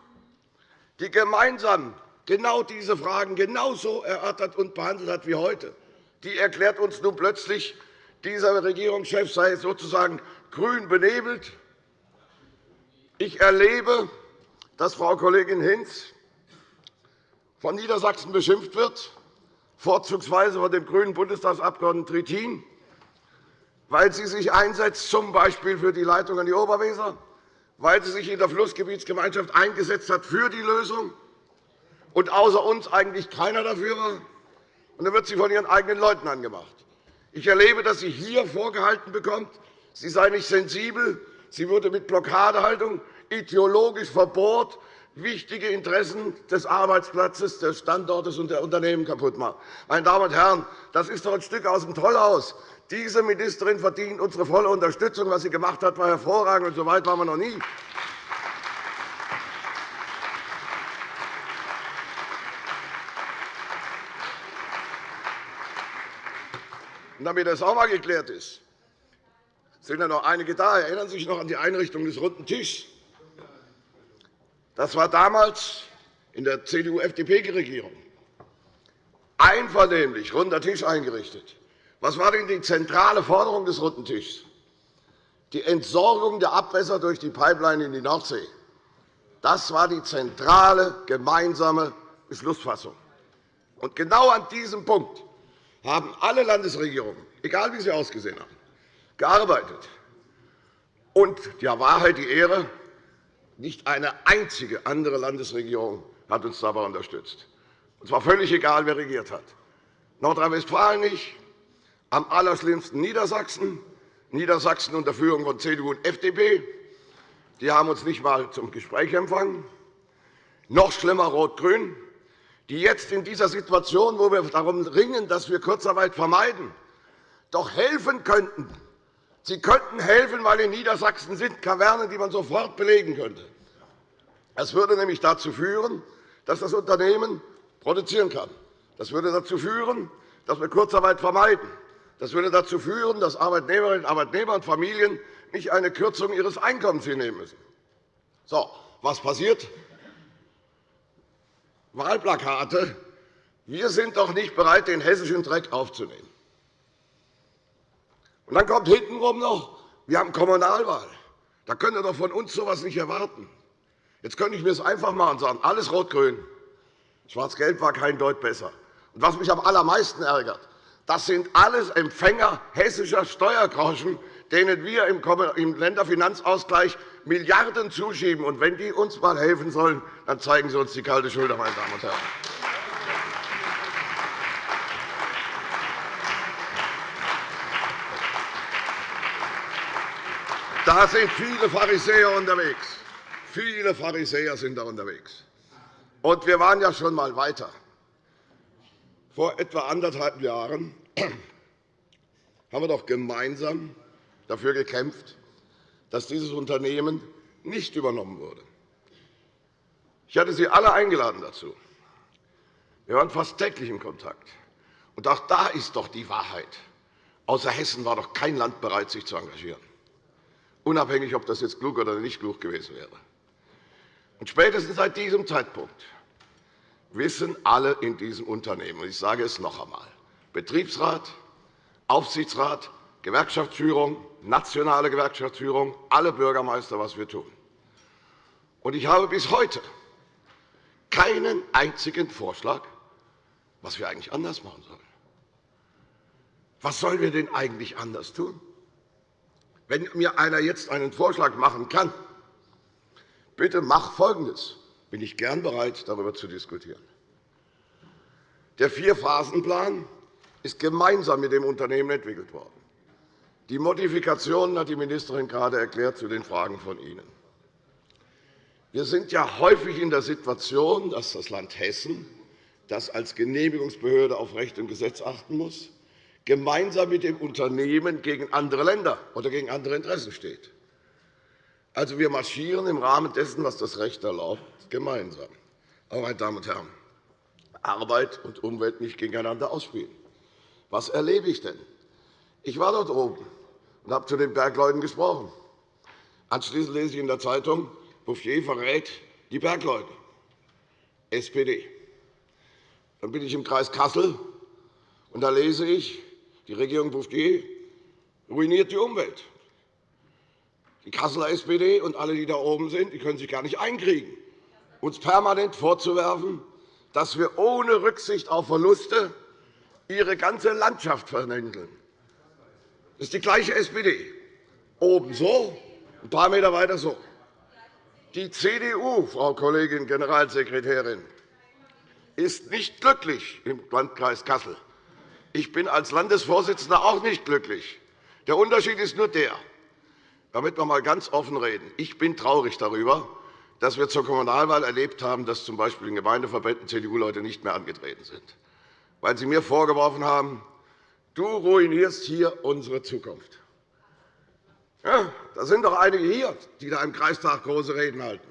die gemeinsam genau diese Fragen genauso erörtert und behandelt hat wie heute, die erklärt uns nun plötzlich, dieser Regierungschef sei sozusagen grün benebelt. Ich erlebe, dass Frau Kollegin Hinz von Niedersachsen beschimpft wird, vorzugsweise von dem grünen Bundestagsabgeordneten Trittin, weil sie sich einsetzt, z. B. für die Leitung an die Oberweser, weil sie sich in der Flussgebietsgemeinschaft eingesetzt hat für die Lösung und außer uns eigentlich keiner dafür war. Und dann wird sie von ihren eigenen Leuten angemacht. Ich erlebe, dass sie hier vorgehalten bekommt, sie sei nicht sensibel, sie würde mit Blockadehaltung ideologisch verbohrt wichtige Interessen des Arbeitsplatzes, des Standortes und der Unternehmen kaputt machen. Meine Damen und Herren, das ist doch ein Stück aus dem Tollhaus. Diese Ministerin verdient unsere volle Unterstützung. Was sie gemacht hat, war hervorragend, und so weit waren wir noch nie. Und damit das auch einmal geklärt ist, sind ja noch einige da. Erinnern Sie sich noch an die Einrichtung des Runden Tischs? Das war damals in der CDU-FDP-Regierung einvernehmlich runder Tisch eingerichtet. Was war denn die zentrale Forderung des Runden Tischs? Die Entsorgung der Abwässer durch die Pipeline in die Nordsee. Das war die zentrale gemeinsame Beschlussfassung. Und genau an diesem Punkt haben alle Landesregierungen, egal wie sie ausgesehen haben, gearbeitet. Und der Wahrheit die Ehre, nicht eine einzige andere Landesregierung hat uns dabei unterstützt. Und zwar völlig egal, wer regiert hat. Nordrhein-Westfalen nicht, am allerschlimmsten Niedersachsen, Niedersachsen unter Führung von CDU und FDP. Die haben uns nicht einmal zum Gespräch empfangen. Noch schlimmer Rot-Grün, die jetzt in dieser Situation, wo wir darum ringen, dass wir Kurzarbeit vermeiden, doch helfen könnten, Sie könnten helfen, weil in Niedersachsen sind Kavernen, die man sofort belegen könnte. Das würde nämlich dazu führen, dass das Unternehmen produzieren kann. Das würde dazu führen, dass wir Kurzarbeit vermeiden. Das würde dazu führen, dass Arbeitnehmerinnen und Arbeitnehmer und Familien nicht eine Kürzung ihres Einkommens hinnehmen müssen. So, was passiert? Wahlplakate. Wir sind doch nicht bereit, den hessischen Dreck aufzunehmen. Und dann kommt hintenrum noch, wir haben Kommunalwahl. Da könnt ihr doch von uns so etwas nicht erwarten. Jetzt könnte ich mir das einfach machen und sagen, alles rot-grün. Schwarz-Gelb war kein Deut besser. Und was mich am allermeisten ärgert, das sind alles Empfänger hessischer Steuergroschen, denen wir im Länderfinanzausgleich Milliarden zuschieben. Und wenn die uns einmal helfen sollen, dann zeigen sie uns die kalte Schulter, meine Damen und Herren. Da sind viele Pharisäer unterwegs. Viele Pharisäer sind da unterwegs. Und wir waren ja schon einmal weiter. Vor etwa anderthalb Jahren haben wir doch gemeinsam dafür gekämpft, dass dieses Unternehmen nicht übernommen wurde. Ich hatte Sie alle eingeladen dazu. Wir waren fast täglich in Kontakt. Und auch da ist doch die Wahrheit. Außer Hessen war doch kein Land bereit, sich zu engagieren unabhängig, ob das jetzt klug oder nicht klug gewesen wäre. Und spätestens seit diesem Zeitpunkt wissen alle in diesem Unternehmen. Ich sage es noch einmal. Betriebsrat, Aufsichtsrat, Gewerkschaftsführung, nationale Gewerkschaftsführung, alle Bürgermeister, was wir tun. Ich habe bis heute keinen einzigen Vorschlag, was wir eigentlich anders machen sollen. Was sollen wir denn eigentlich anders tun? Wenn mir einer jetzt einen Vorschlag machen kann, bitte mach Folgendes, bin ich gern bereit, darüber zu diskutieren. Der Vierphasenplan ist gemeinsam mit dem Unternehmen entwickelt worden. Die Modifikationen hat die Ministerin gerade erklärt zu den Fragen von Ihnen. Wir sind ja häufig in der Situation, dass das Land Hessen, das als Genehmigungsbehörde auf Recht und Gesetz achten muss, gemeinsam mit dem Unternehmen gegen andere Länder oder gegen andere Interessen steht. Also, wir marschieren im Rahmen dessen, was das Recht erlaubt, gemeinsam. Aber, meine Damen und Herren, Arbeit und Umwelt nicht gegeneinander ausspielen. Was erlebe ich denn? Ich war dort oben und habe zu den Bergleuten gesprochen. Anschließend lese ich in der Zeitung, Bouffier verrät die Bergleute, SPD. Dann bin ich im Kreis Kassel, und da lese ich, die Regierung Bouffier ruiniert die Umwelt. Die Kasseler SPD und alle, die da oben sind, die können sich gar nicht einkriegen, uns permanent vorzuwerfen, dass wir ohne Rücksicht auf Verluste ihre ganze Landschaft vernändeln. Das ist die gleiche SPD. Oben so, ein paar Meter weiter so. Die CDU, Frau Kollegin Generalsekretärin, ist nicht glücklich im Landkreis Kassel. Ich bin als Landesvorsitzender auch nicht glücklich. Der Unterschied ist nur der, damit wir einmal ganz offen reden. Ich bin traurig darüber, dass wir zur Kommunalwahl erlebt haben, dass z. B. in Gemeindeverbänden CDU-Leute nicht mehr angetreten sind, weil sie mir vorgeworfen haben, du ruinierst hier unsere Zukunft. Ja, da sind doch einige hier, die da im Kreistag große Reden halten.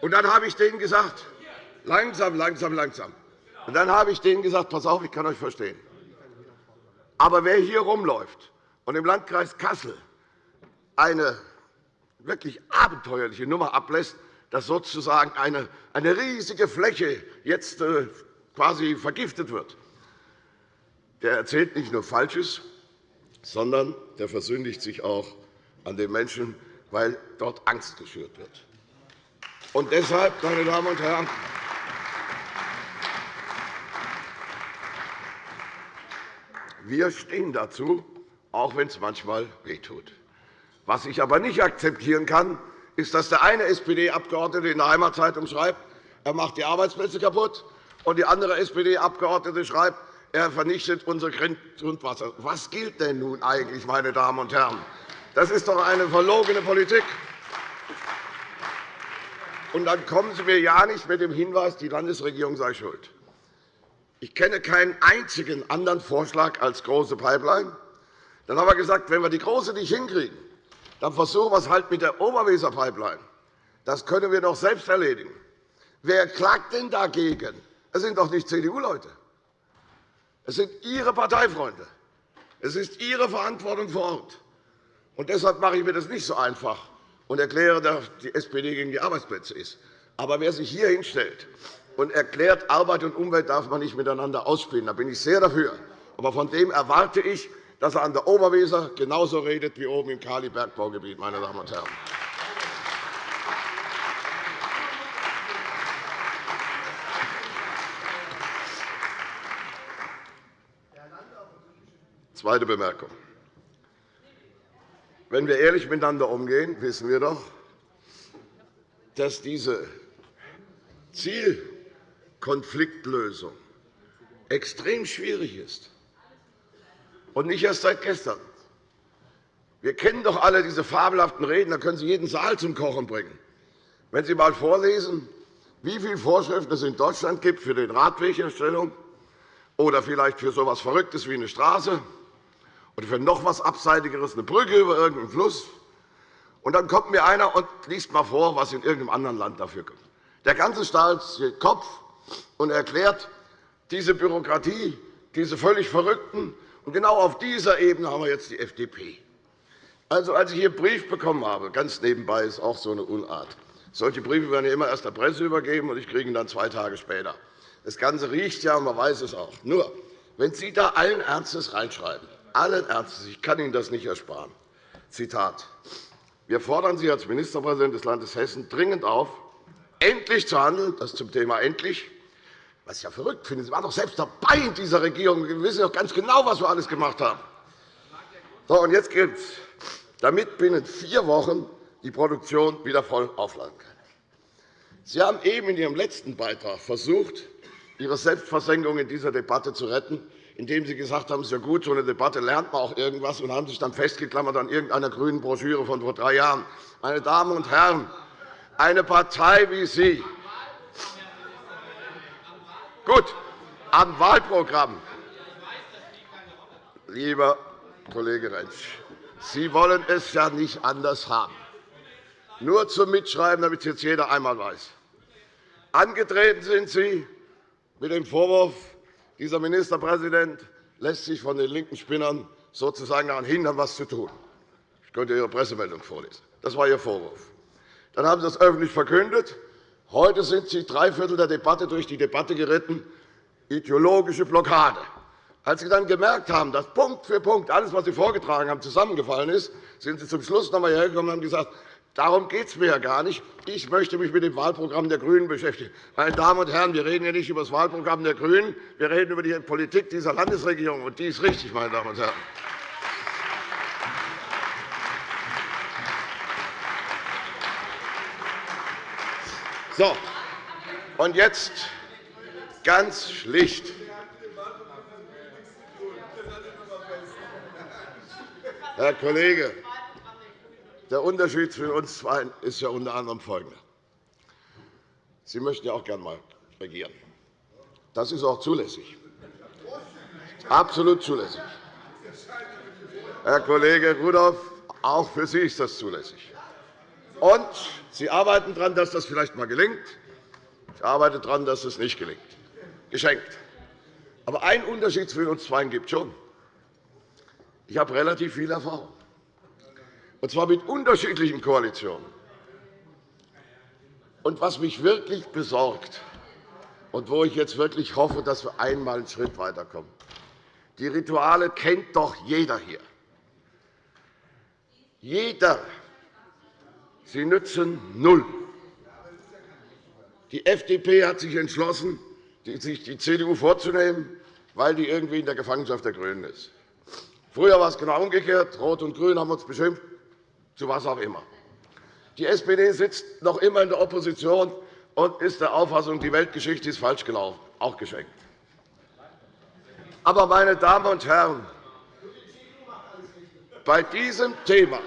Und dann habe ich denen gesagt, langsam, langsam, langsam. Und dann habe ich denen gesagt, pass auf, ich kann euch verstehen. Aber wer hier rumläuft und im Landkreis Kassel eine wirklich abenteuerliche Nummer ablässt, dass sozusagen eine, eine riesige Fläche jetzt äh, quasi vergiftet wird, der erzählt nicht nur Falsches, sondern der versündigt sich auch an den Menschen, weil dort Angst geschürt wird. Und deshalb, meine Damen und Herren, wir stehen dazu, auch wenn es manchmal wehtut. Was ich aber nicht akzeptieren kann, ist, dass der eine SPD-Abgeordnete in der Heimatzeitung schreibt, er macht die Arbeitsplätze kaputt, und die andere SPD-Abgeordnete schreibt, er vernichtet unser Grundwasser. Was gilt denn nun eigentlich, meine Damen und Herren? Das ist doch eine verlogene Politik. Und dann kommen Sie mir ja nicht mit dem Hinweis, die Landesregierung sei schuld. Ich kenne keinen einzigen anderen Vorschlag als große Pipeline. Dann haben wir gesagt, wenn wir die große nicht hinkriegen, dann versuchen wir es halt mit der Oberweser Pipeline. Das können wir doch selbst erledigen. Wer klagt denn dagegen? Es sind doch nicht CDU-Leute. Es sind Ihre Parteifreunde. Es ist Ihre Verantwortung vor Ort. Und deshalb mache ich mir das nicht so einfach und erkläre, dass die SPD gegen die Arbeitsplätze ist. Aber wer sich hier hinstellt und erklärt, Arbeit und Umwelt darf man nicht miteinander ausspielen, da bin ich sehr dafür. Aber von dem erwarte ich, dass er an der Oberweser genauso redet wie oben im Kali-Bergbaugebiet. Meine Damen und Herren. Zweite Bemerkung. Wenn wir ehrlich miteinander umgehen, wissen wir doch, dass diese Zielkonfliktlösung extrem schwierig ist, und nicht erst seit gestern. Wir kennen doch alle diese fabelhaften Reden, da können Sie jeden Saal zum Kochen bringen. Wenn Sie einmal vorlesen, wie viele Vorschriften es in Deutschland gibt für die Radwegherstellung oder vielleicht für so etwas Verrücktes wie eine Straße oder für noch etwas Abseitigeres, eine Brücke über irgendeinen Fluss. Und dann kommt mir einer und liest einmal vor, was in irgendeinem anderen Land dafür kommt. Der ganze Staat steht Kopf und erklärt, diese Bürokratie, diese völlig Verrückten. Genau auf dieser Ebene haben wir jetzt die FDP. Also, als ich hier einen Brief bekommen habe, ganz nebenbei ist auch so eine Unart, Solche Briefe werden ja immer erst der Presse übergeben, und ich kriege ihn dann zwei Tage später. Das Ganze riecht ja, und man weiß es auch. Nur, wenn Sie da allen Ernstes reinschreiben, allen Ernstes, ich kann Ihnen das nicht ersparen, Zitat, wir fordern Sie als Ministerpräsident des Landes Hessen dringend auf, endlich zu handeln, das zum Thema endlich, was ich ja verrückt finde. Sie waren doch selbst dabei in dieser Regierung. Wir wissen doch ganz genau, was wir alles gemacht haben. So, und jetzt gilt es, damit binnen vier Wochen die Produktion wieder voll aufladen kann. Sie haben eben in Ihrem letzten Beitrag versucht, Ihre Selbstversenkung in dieser Debatte zu retten, indem Sie gesagt haben, es ist ja gut, so eine Debatte lernt man auch irgendwas, und haben sich dann festgeklammert an irgendeiner grünen Broschüre von vor drei Jahren. Meine Damen und Herren, eine Partei wie Sie, gut, am Wahlprogramm, lieber Kollege Rentsch, Sie wollen es ja nicht anders haben. Nur zum Mitschreiben, damit es jetzt jeder einmal weiß. Angetreten sind Sie mit dem Vorwurf, dieser Ministerpräsident lässt sich von den linken Spinnern sozusagen daran hindern, etwas zu tun. Ich könnte Ihre Pressemeldung vorlesen. Das war Ihr Vorwurf. Dann haben Sie das öffentlich verkündet. Heute sind Sie drei Viertel der Debatte durch die Debatte geritten. Ideologische Blockade. Als Sie dann gemerkt haben, dass Punkt für Punkt alles, was Sie vorgetragen haben, zusammengefallen ist, sind Sie zum Schluss noch einmal hergekommen und haben gesagt, Darum geht es mir ja gar nicht. Ich möchte mich mit dem Wahlprogramm der GRÜNEN beschäftigen. Meine Damen und Herren, wir reden ja nicht über das Wahlprogramm der GRÜNEN, wir reden über die Politik dieser Landesregierung, und die ist richtig, meine Damen und Herren. So, und jetzt ganz schlicht. Herr Kollege, der Unterschied zwischen uns zwei ist ja unter anderem folgender. Sie möchten ja auch gerne einmal regieren. Das ist auch zulässig. Absolut zulässig. Herr Kollege Rudolph, auch für Sie ist das zulässig. Und Sie arbeiten daran, dass das vielleicht einmal gelingt. Ich arbeite daran, dass es nicht gelingt. Geschenkt. Aber einen Unterschied zwischen uns beiden gibt es schon. Ich habe relativ viel Erfahrung und zwar mit unterschiedlichen Koalitionen. Und was mich wirklich besorgt und wo ich jetzt wirklich hoffe, dass wir einmal einen Schritt weiterkommen, die Rituale kennt doch jeder hier. Jeder. Sie nützen null. Die FDP hat sich entschlossen, sich die CDU vorzunehmen, weil die irgendwie in der Gefangenschaft der GRÜNEN ist. Früher war es genau umgekehrt. Rot und Grün haben uns beschimpft zu was auch immer. Die SPD sitzt noch immer in der Opposition und ist der Auffassung, die Weltgeschichte ist falsch gelaufen. Auch geschenkt. Aber, meine Damen und Herren, bei diesem Thema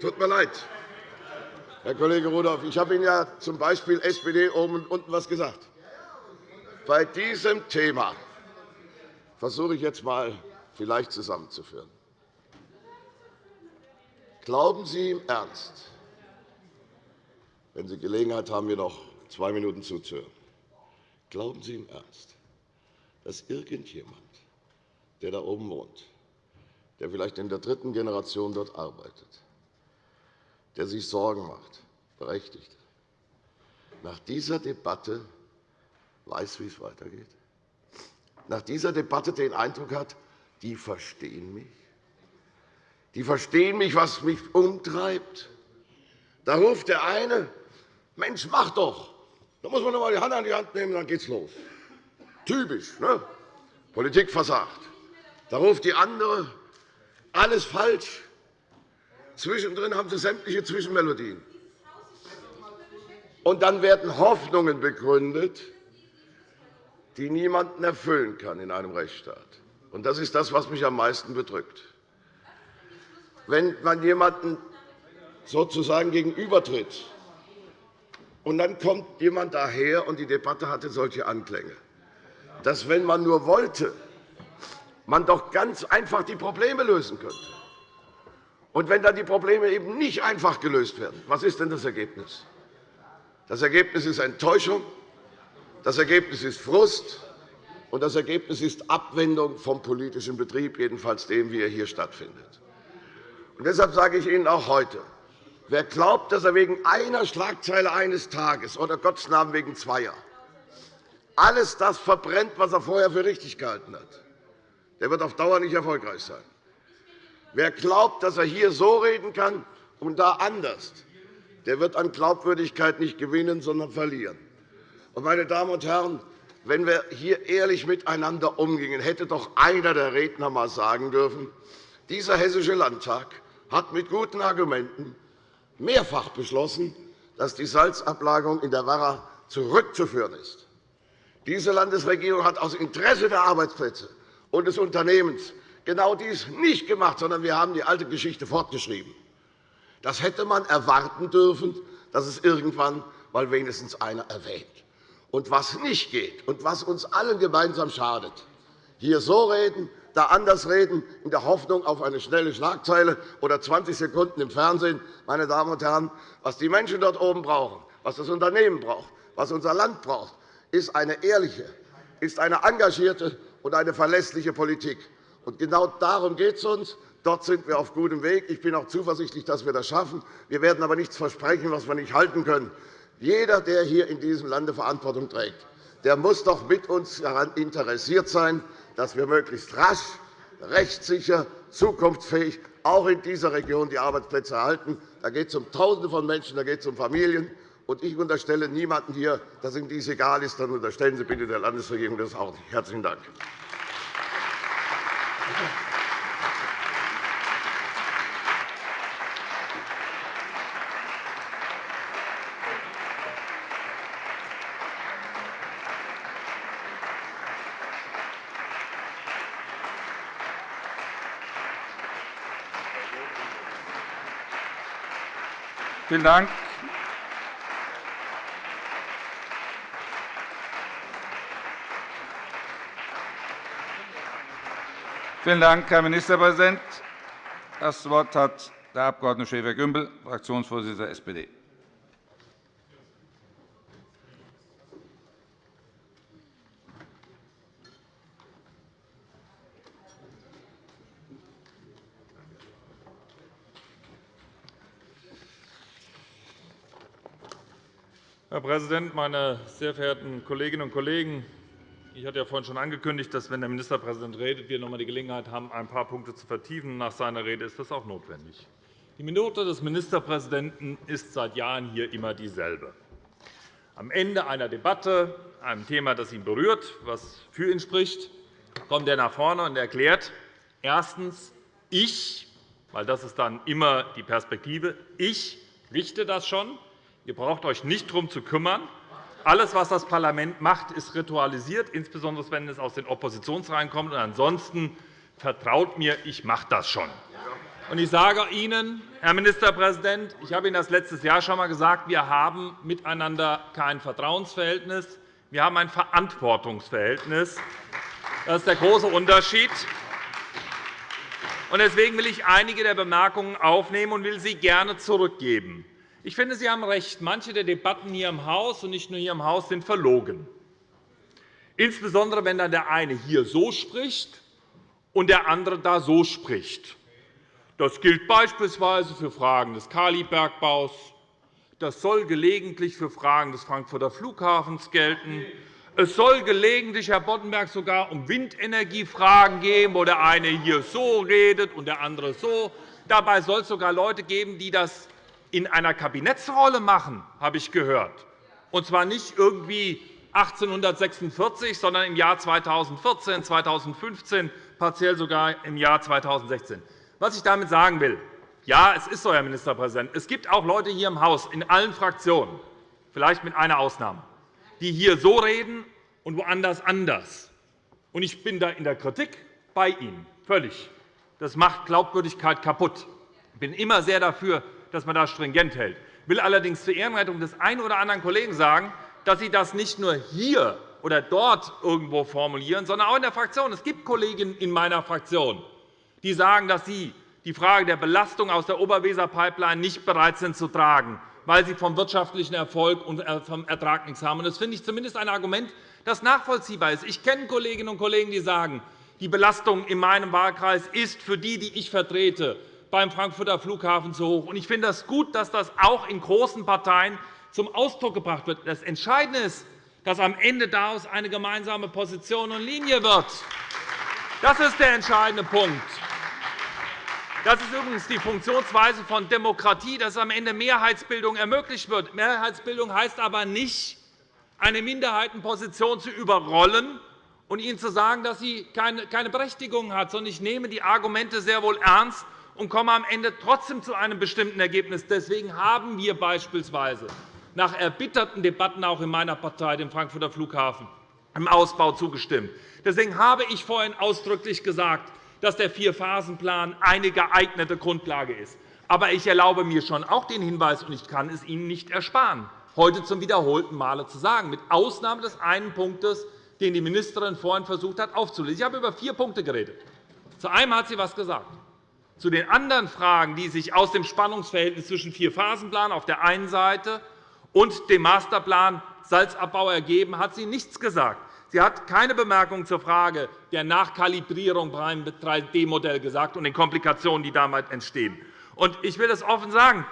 tut mir leid, Herr Kollege Rudolph, ich habe Ihnen ja z. B. SPD oben und unten etwas gesagt. Bei diesem Thema versuche ich jetzt einmal vielleicht zusammenzuführen. Glauben Sie im Ernst, wenn Sie Gelegenheit haben, mir noch zwei Minuten zuzuhören, glauben Sie im Ernst, dass irgendjemand, der da oben wohnt, der vielleicht in der dritten Generation dort arbeitet, der sich Sorgen macht, berechtigt, nach dieser Debatte weiß, wie es weitergeht? Nach dieser Debatte den Eindruck hat, die verstehen mich? Die verstehen mich, was mich umtreibt. Da ruft der eine, Mensch, mach doch. Da muss man noch einmal die Hand an die Hand nehmen, dann geht's los. Typisch, ne? Politik versagt. Da ruft die andere, alles falsch. Zwischendrin haben Sie sämtliche Zwischenmelodien. Und dann werden Hoffnungen begründet, die niemanden erfüllen kann in einem Rechtsstaat. Und das ist das, was mich am meisten bedrückt wenn man jemanden sozusagen gegenübertritt, und dann kommt jemand daher, und die Debatte hatte solche Anklänge, dass, wenn man nur wollte, man doch ganz einfach die Probleme lösen könnte. Und wenn dann die Probleme eben nicht einfach gelöst werden, was ist denn das Ergebnis? Das Ergebnis ist Enttäuschung, das Ergebnis ist Frust, und das Ergebnis ist Abwendung vom politischen Betrieb, jedenfalls dem, wie er hier stattfindet. Und deshalb sage ich Ihnen auch heute, Wer glaubt, dass er wegen einer Schlagzeile eines Tages oder Gottes Namen wegen zweier alles das verbrennt, was er vorher für richtig gehalten hat, der wird auf Dauer nicht erfolgreich sein. Wer glaubt, dass er hier so reden kann und da anders, der wird an Glaubwürdigkeit nicht gewinnen, sondern verlieren. Meine Damen und Herren, wenn wir hier ehrlich miteinander umgingen, hätte doch einer der Redner einmal sagen dürfen, dieser Hessische Landtag hat mit guten Argumenten mehrfach beschlossen, dass die Salzablagerung in der Werra zurückzuführen ist. Diese Landesregierung hat aus Interesse der Arbeitsplätze und des Unternehmens genau dies nicht gemacht, sondern wir haben die alte Geschichte fortgeschrieben. Das hätte man erwarten dürfen, dass es irgendwann mal wenigstens einer erwähnt. Und was nicht geht und was uns allen gemeinsam schadet, hier so reden, da anders reden, in der Hoffnung auf eine schnelle Schlagzeile oder 20 Sekunden im Fernsehen. Meine Damen und Herren, was die Menschen dort oben brauchen, was das Unternehmen braucht, was unser Land braucht, ist eine ehrliche, ist eine engagierte und eine verlässliche Politik. Und genau darum geht es uns. Dort sind wir auf gutem Weg. Ich bin auch zuversichtlich, dass wir das schaffen. Wir werden aber nichts versprechen, was wir nicht halten können. Jeder, der hier in diesem Lande Verantwortung trägt, der muss doch mit uns daran interessiert sein, dass wir möglichst rasch, rechtssicher, zukunftsfähig auch in dieser Region die Arbeitsplätze erhalten. Da geht es um Tausende von Menschen, da geht es um Familien. Und ich unterstelle niemandem hier, dass ihm dies egal ist. Dann unterstellen Sie bitte der Landesregierung das auch nicht. Herzlichen Dank. Vielen Dank. Vielen Dank, Herr Ministerpräsident. Das Wort hat der Abg. Schäfer-Gümbel, Fraktionsvorsitzender der SPD. Herr Präsident, meine sehr verehrten Kolleginnen und Kollegen! Ich hatte ja vorhin schon angekündigt, dass, wenn der Ministerpräsident redet, wir noch einmal die Gelegenheit haben, ein paar Punkte zu vertiefen. Nach seiner Rede ist das auch notwendig. Die Minute des Ministerpräsidenten ist seit Jahren hier immer dieselbe. Am Ende einer Debatte, einem Thema, das ihn berührt, was für ihn spricht, kommt er nach vorne und erklärt, erstens, ich, weil das ist dann immer die Perspektive, ich richte das schon, Ihr braucht euch nicht darum zu kümmern. Alles, was das Parlament macht, ist ritualisiert, insbesondere wenn es aus den Oppositionsreihen kommt. ansonsten vertraut mir, ich mache das schon. Ich sage Ihnen, Herr Ministerpräsident, ich habe Ihnen das letztes Jahr schon einmal gesagt, wir haben miteinander kein Vertrauensverhältnis, wir haben ein Verantwortungsverhältnis. Das ist der große Unterschied. Deswegen will ich einige der Bemerkungen aufnehmen und will sie gerne zurückgeben. Ich finde, Sie haben recht. Manche der Debatten hier im Haus und nicht nur hier im Haus sind verlogen. Insbesondere, wenn dann der eine hier so spricht und der andere da so spricht. Das gilt beispielsweise für Fragen des Kalibergbaus. Das soll gelegentlich für Fragen des Frankfurter Flughafens gelten. Es soll gelegentlich, Herr Boddenberg, sogar um Windenergiefragen gehen, wo der eine hier so redet und der andere so. Dabei soll es sogar Leute geben, die das in einer Kabinettsrolle machen, habe ich gehört. Und zwar nicht irgendwie 1846, sondern im Jahr 2014, 2015, partiell sogar im Jahr 2016. Was ich damit sagen will, ja, es ist so, Herr Ministerpräsident, es gibt auch Leute hier im Haus, in allen Fraktionen, vielleicht mit einer Ausnahme, die hier so reden und woanders anders. Ich bin da in der Kritik bei Ihnen, völlig. Das macht Glaubwürdigkeit kaputt. Ich bin immer sehr dafür, dass man das stringent hält. Ich will allerdings zur Ehrenrettung des einen oder anderen Kollegen sagen, dass Sie das nicht nur hier oder dort irgendwo formulieren, sondern auch in der Fraktion. Es gibt Kollegen in meiner Fraktion, die sagen, dass sie die Frage der Belastung aus der Oberweser-Pipeline nicht bereit sind zu tragen, weil sie vom wirtschaftlichen Erfolg und äh, vom Ertrag nichts haben. Das finde ich zumindest ein Argument, das nachvollziehbar ist. Ich kenne Kolleginnen und Kollegen, die sagen, die Belastung in meinem Wahlkreis ist für die, die ich vertrete, beim Frankfurter Flughafen zu hoch. Ich finde es das gut, dass das auch in großen Parteien zum Ausdruck gebracht wird. Das Entscheidende ist, dass am Ende daraus eine gemeinsame Position und Linie wird. Das ist der entscheidende Punkt. Das ist übrigens die Funktionsweise von Demokratie, dass am Ende Mehrheitsbildung ermöglicht wird. Mehrheitsbildung heißt aber nicht, eine Minderheitenposition zu überrollen und ihnen zu sagen, dass sie keine Berechtigung hat, sondern ich nehme die Argumente sehr wohl ernst und komme am Ende trotzdem zu einem bestimmten Ergebnis. Deswegen haben wir beispielsweise nach erbitterten Debatten auch in meiner Partei, dem Frankfurter Flughafen, im Ausbau zugestimmt. Deswegen habe ich vorhin ausdrücklich gesagt, dass der Vierphasenplan eine geeignete Grundlage ist. Aber ich erlaube mir schon auch den Hinweis, und ich kann es Ihnen nicht ersparen, heute zum wiederholten Male zu sagen, mit Ausnahme des einen Punktes, den die Ministerin vorhin versucht hat aufzulösen. Ich habe über vier Punkte geredet. Zu einem hat sie etwas gesagt. Zu den anderen Fragen, die sich aus dem Spannungsverhältnis zwischen Vierphasenplan auf der einen Seite und dem Masterplan Salzabbau ergeben, hat sie nichts gesagt. Sie hat keine Bemerkung zur Frage der Nachkalibrierung beim 3D-Modell gesagt und den Komplikationen, die damit entstehen. Ich will das offen sagen.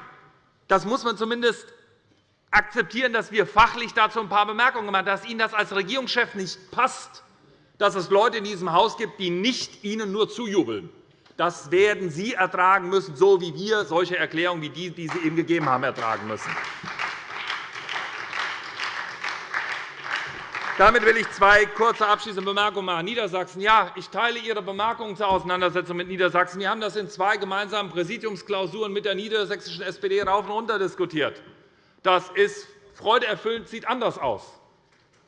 Das muss man zumindest akzeptieren, dass wir fachlich dazu ein paar Bemerkungen gemacht haben, dass Ihnen das als Regierungschef nicht passt, dass es Leute in diesem Haus gibt, die nicht Ihnen nur zujubeln. Das werden Sie ertragen müssen, so wie wir solche Erklärungen wie die, die Sie eben gegeben haben, ertragen müssen. Damit will ich zwei kurze abschließende Bemerkungen machen. Niedersachsen. Ja, ich teile Ihre Bemerkungen zur Auseinandersetzung mit Niedersachsen. Wir haben das in zwei gemeinsamen Präsidiumsklausuren mit der niedersächsischen SPD rauf und runter diskutiert. Das ist freudeerfüllend, sieht anders aus.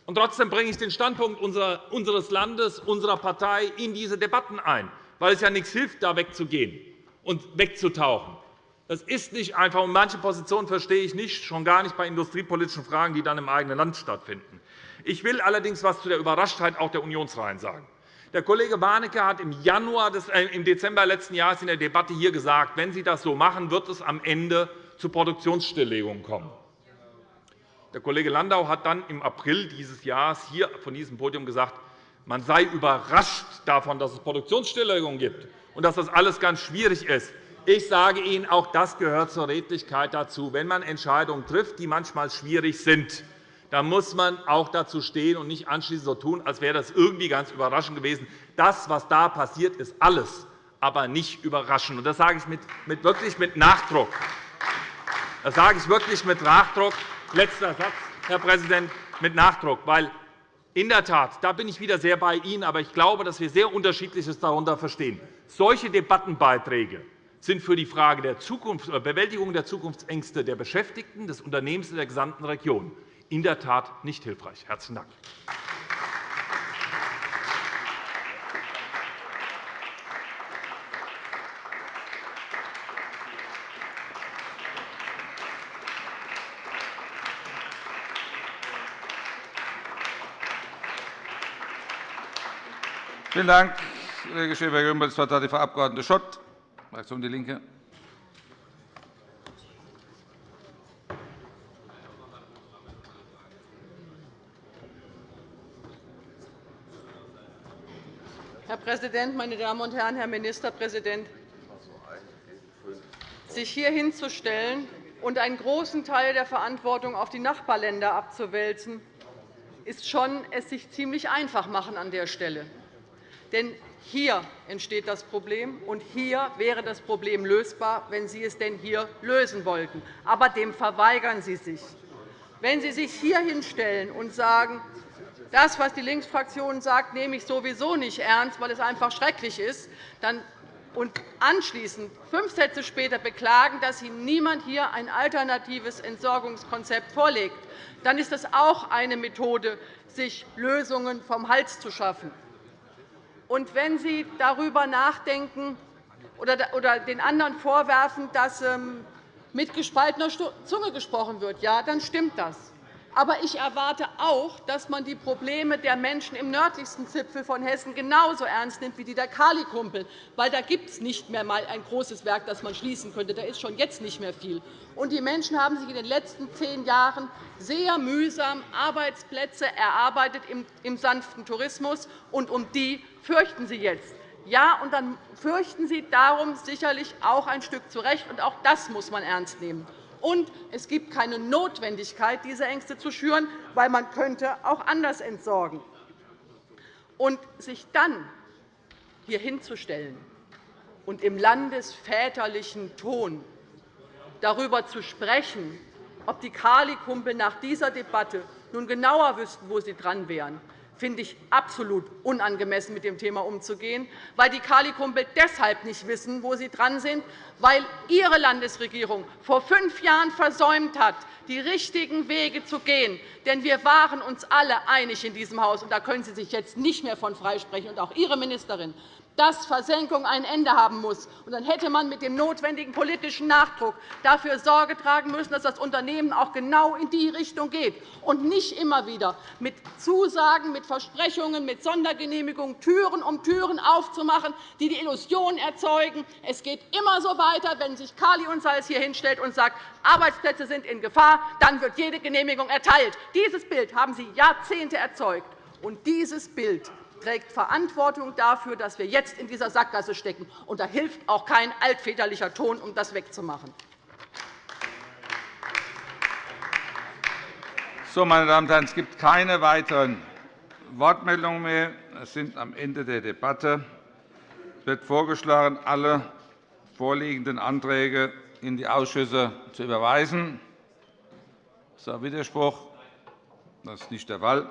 Und trotzdem bringe ich den Standpunkt unseres Landes, unserer Partei in diese Debatten ein weil es ja nichts hilft, da wegzugehen und wegzutauchen. Das ist nicht einfach. Und manche Positionen verstehe ich nicht, schon gar nicht bei industriepolitischen Fragen, die dann im eigenen Land stattfinden. Ich will allerdings etwas zu der Überraschtheit auch der Unionsreihen sagen. Der Kollege Warnecke hat im, Januar des, äh, im Dezember letzten Jahres in der Debatte hier gesagt, wenn Sie das so machen, wird es am Ende zu Produktionsstilllegungen kommen. Der Kollege Landau hat dann im April dieses Jahres hier von diesem Podium gesagt, man sei überrascht davon, dass es Produktionsstilllegungen gibt und dass das alles ganz schwierig ist. Ich sage Ihnen, auch das gehört zur Redlichkeit dazu. Wenn man Entscheidungen trifft, die manchmal schwierig sind, dann muss man auch dazu stehen und nicht anschließend so tun, als wäre das irgendwie ganz überraschend gewesen. Das, was da passiert, ist alles, aber nicht überraschend. Das sage ich wirklich mit Nachdruck. Das sage ich wirklich mit Nachdruck. Letzter Satz, Herr Präsident, mit Nachdruck, weil in der Tat, da bin ich wieder sehr bei Ihnen, aber ich glaube, dass wir sehr Unterschiedliches darunter verstehen. Solche Debattenbeiträge sind für die Frage der äh, Bewältigung der Zukunftsängste der Beschäftigten, des Unternehmens und der gesamten Region in der Tat nicht hilfreich. – Herzlichen Dank. Vielen Dank, Kollege Schäfer-Gümbel. Das Wort hat Frau Abg. Schott, Fraktion DIE LINKE. Herr Präsident, meine Damen und Herren, Herr Ministerpräsident! Sich hier hinzustellen und einen großen Teil der Verantwortung auf die Nachbarländer abzuwälzen, ist schon es sich ziemlich einfach machen an der Stelle. Denn hier entsteht das Problem, und hier wäre das Problem lösbar, wenn Sie es denn hier lösen wollten. Aber dem verweigern Sie sich. Wenn Sie sich hier hinstellen und sagen, das, was die Linksfraktion sagt, nehme ich sowieso nicht ernst, weil es einfach schrecklich ist, dann und anschließend fünf Sätze später beklagen, dass Ihnen niemand hier ein alternatives Entsorgungskonzept vorlegt, dann ist das auch eine Methode, sich Lösungen vom Hals zu schaffen. Und wenn Sie darüber nachdenken oder den anderen vorwerfen, dass ähm, mit gespaltener Zunge gesprochen wird, ja, dann stimmt das. Aber ich erwarte auch, dass man die Probleme der Menschen im nördlichsten Zipfel von Hessen genauso ernst nimmt wie die der Kali-Kumpel. Weil da gibt es nicht mehr einmal ein großes Werk, das man schließen könnte. Da ist schon jetzt nicht mehr viel. Und die Menschen haben sich in den letzten zehn Jahren sehr mühsam Arbeitsplätze erarbeitet im sanften Tourismus, und um die fürchten sie jetzt. Ja, und dann fürchten Sie darum sicherlich auch ein Stück zu Recht, und auch das muss man ernst nehmen. Und es gibt keine Notwendigkeit, diese Ängste zu schüren, weil man könnte auch anders entsorgen. Und sich dann hier hinzustellen und im landesväterlichen Ton darüber zu sprechen, ob die Kali-Kumpel nach dieser Debatte nun genauer wüssten, wo sie dran wären, finde ich absolut unangemessen, mit dem Thema umzugehen, weil die Kali-Kumpel deshalb nicht wissen, wo sie dran sind, weil Ihre Landesregierung vor fünf Jahren versäumt hat, die richtigen Wege zu gehen. Denn wir waren uns alle einig in diesem Haus, und da können Sie sich jetzt nicht mehr von freisprechen, und auch Ihre Ministerin, dass Versenkung ein Ende haben muss. Dann hätte man mit dem notwendigen politischen Nachdruck dafür Sorge tragen müssen, dass das Unternehmen auch genau in die Richtung geht und nicht immer wieder mit Zusagen, mit Versprechungen, mit Sondergenehmigungen Türen um Türen aufzumachen, die die Illusion erzeugen, es geht immer so weiter, wenn sich Kali und Salz hier hinstellt und sagt, Arbeitsplätze sind in Gefahr, dann wird jede Genehmigung erteilt. Dieses Bild haben Sie Jahrzehnte erzeugt. Und dieses Bild trägt Verantwortung dafür, dass wir jetzt in dieser Sackgasse stecken. Und da hilft auch kein altväterlicher Ton, um das wegzumachen. So, meine Damen und Herren, es gibt keine weiteren Wortmeldungen mehr. Wir sind am Ende der Debatte. Es wird vorgeschlagen, alle vorliegenden Anträge in die Ausschüsse zu überweisen. Ist da Widerspruch? Das ist nicht der Fall.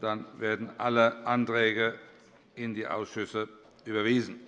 Dann werden alle Anträge in die Ausschüsse überwiesen.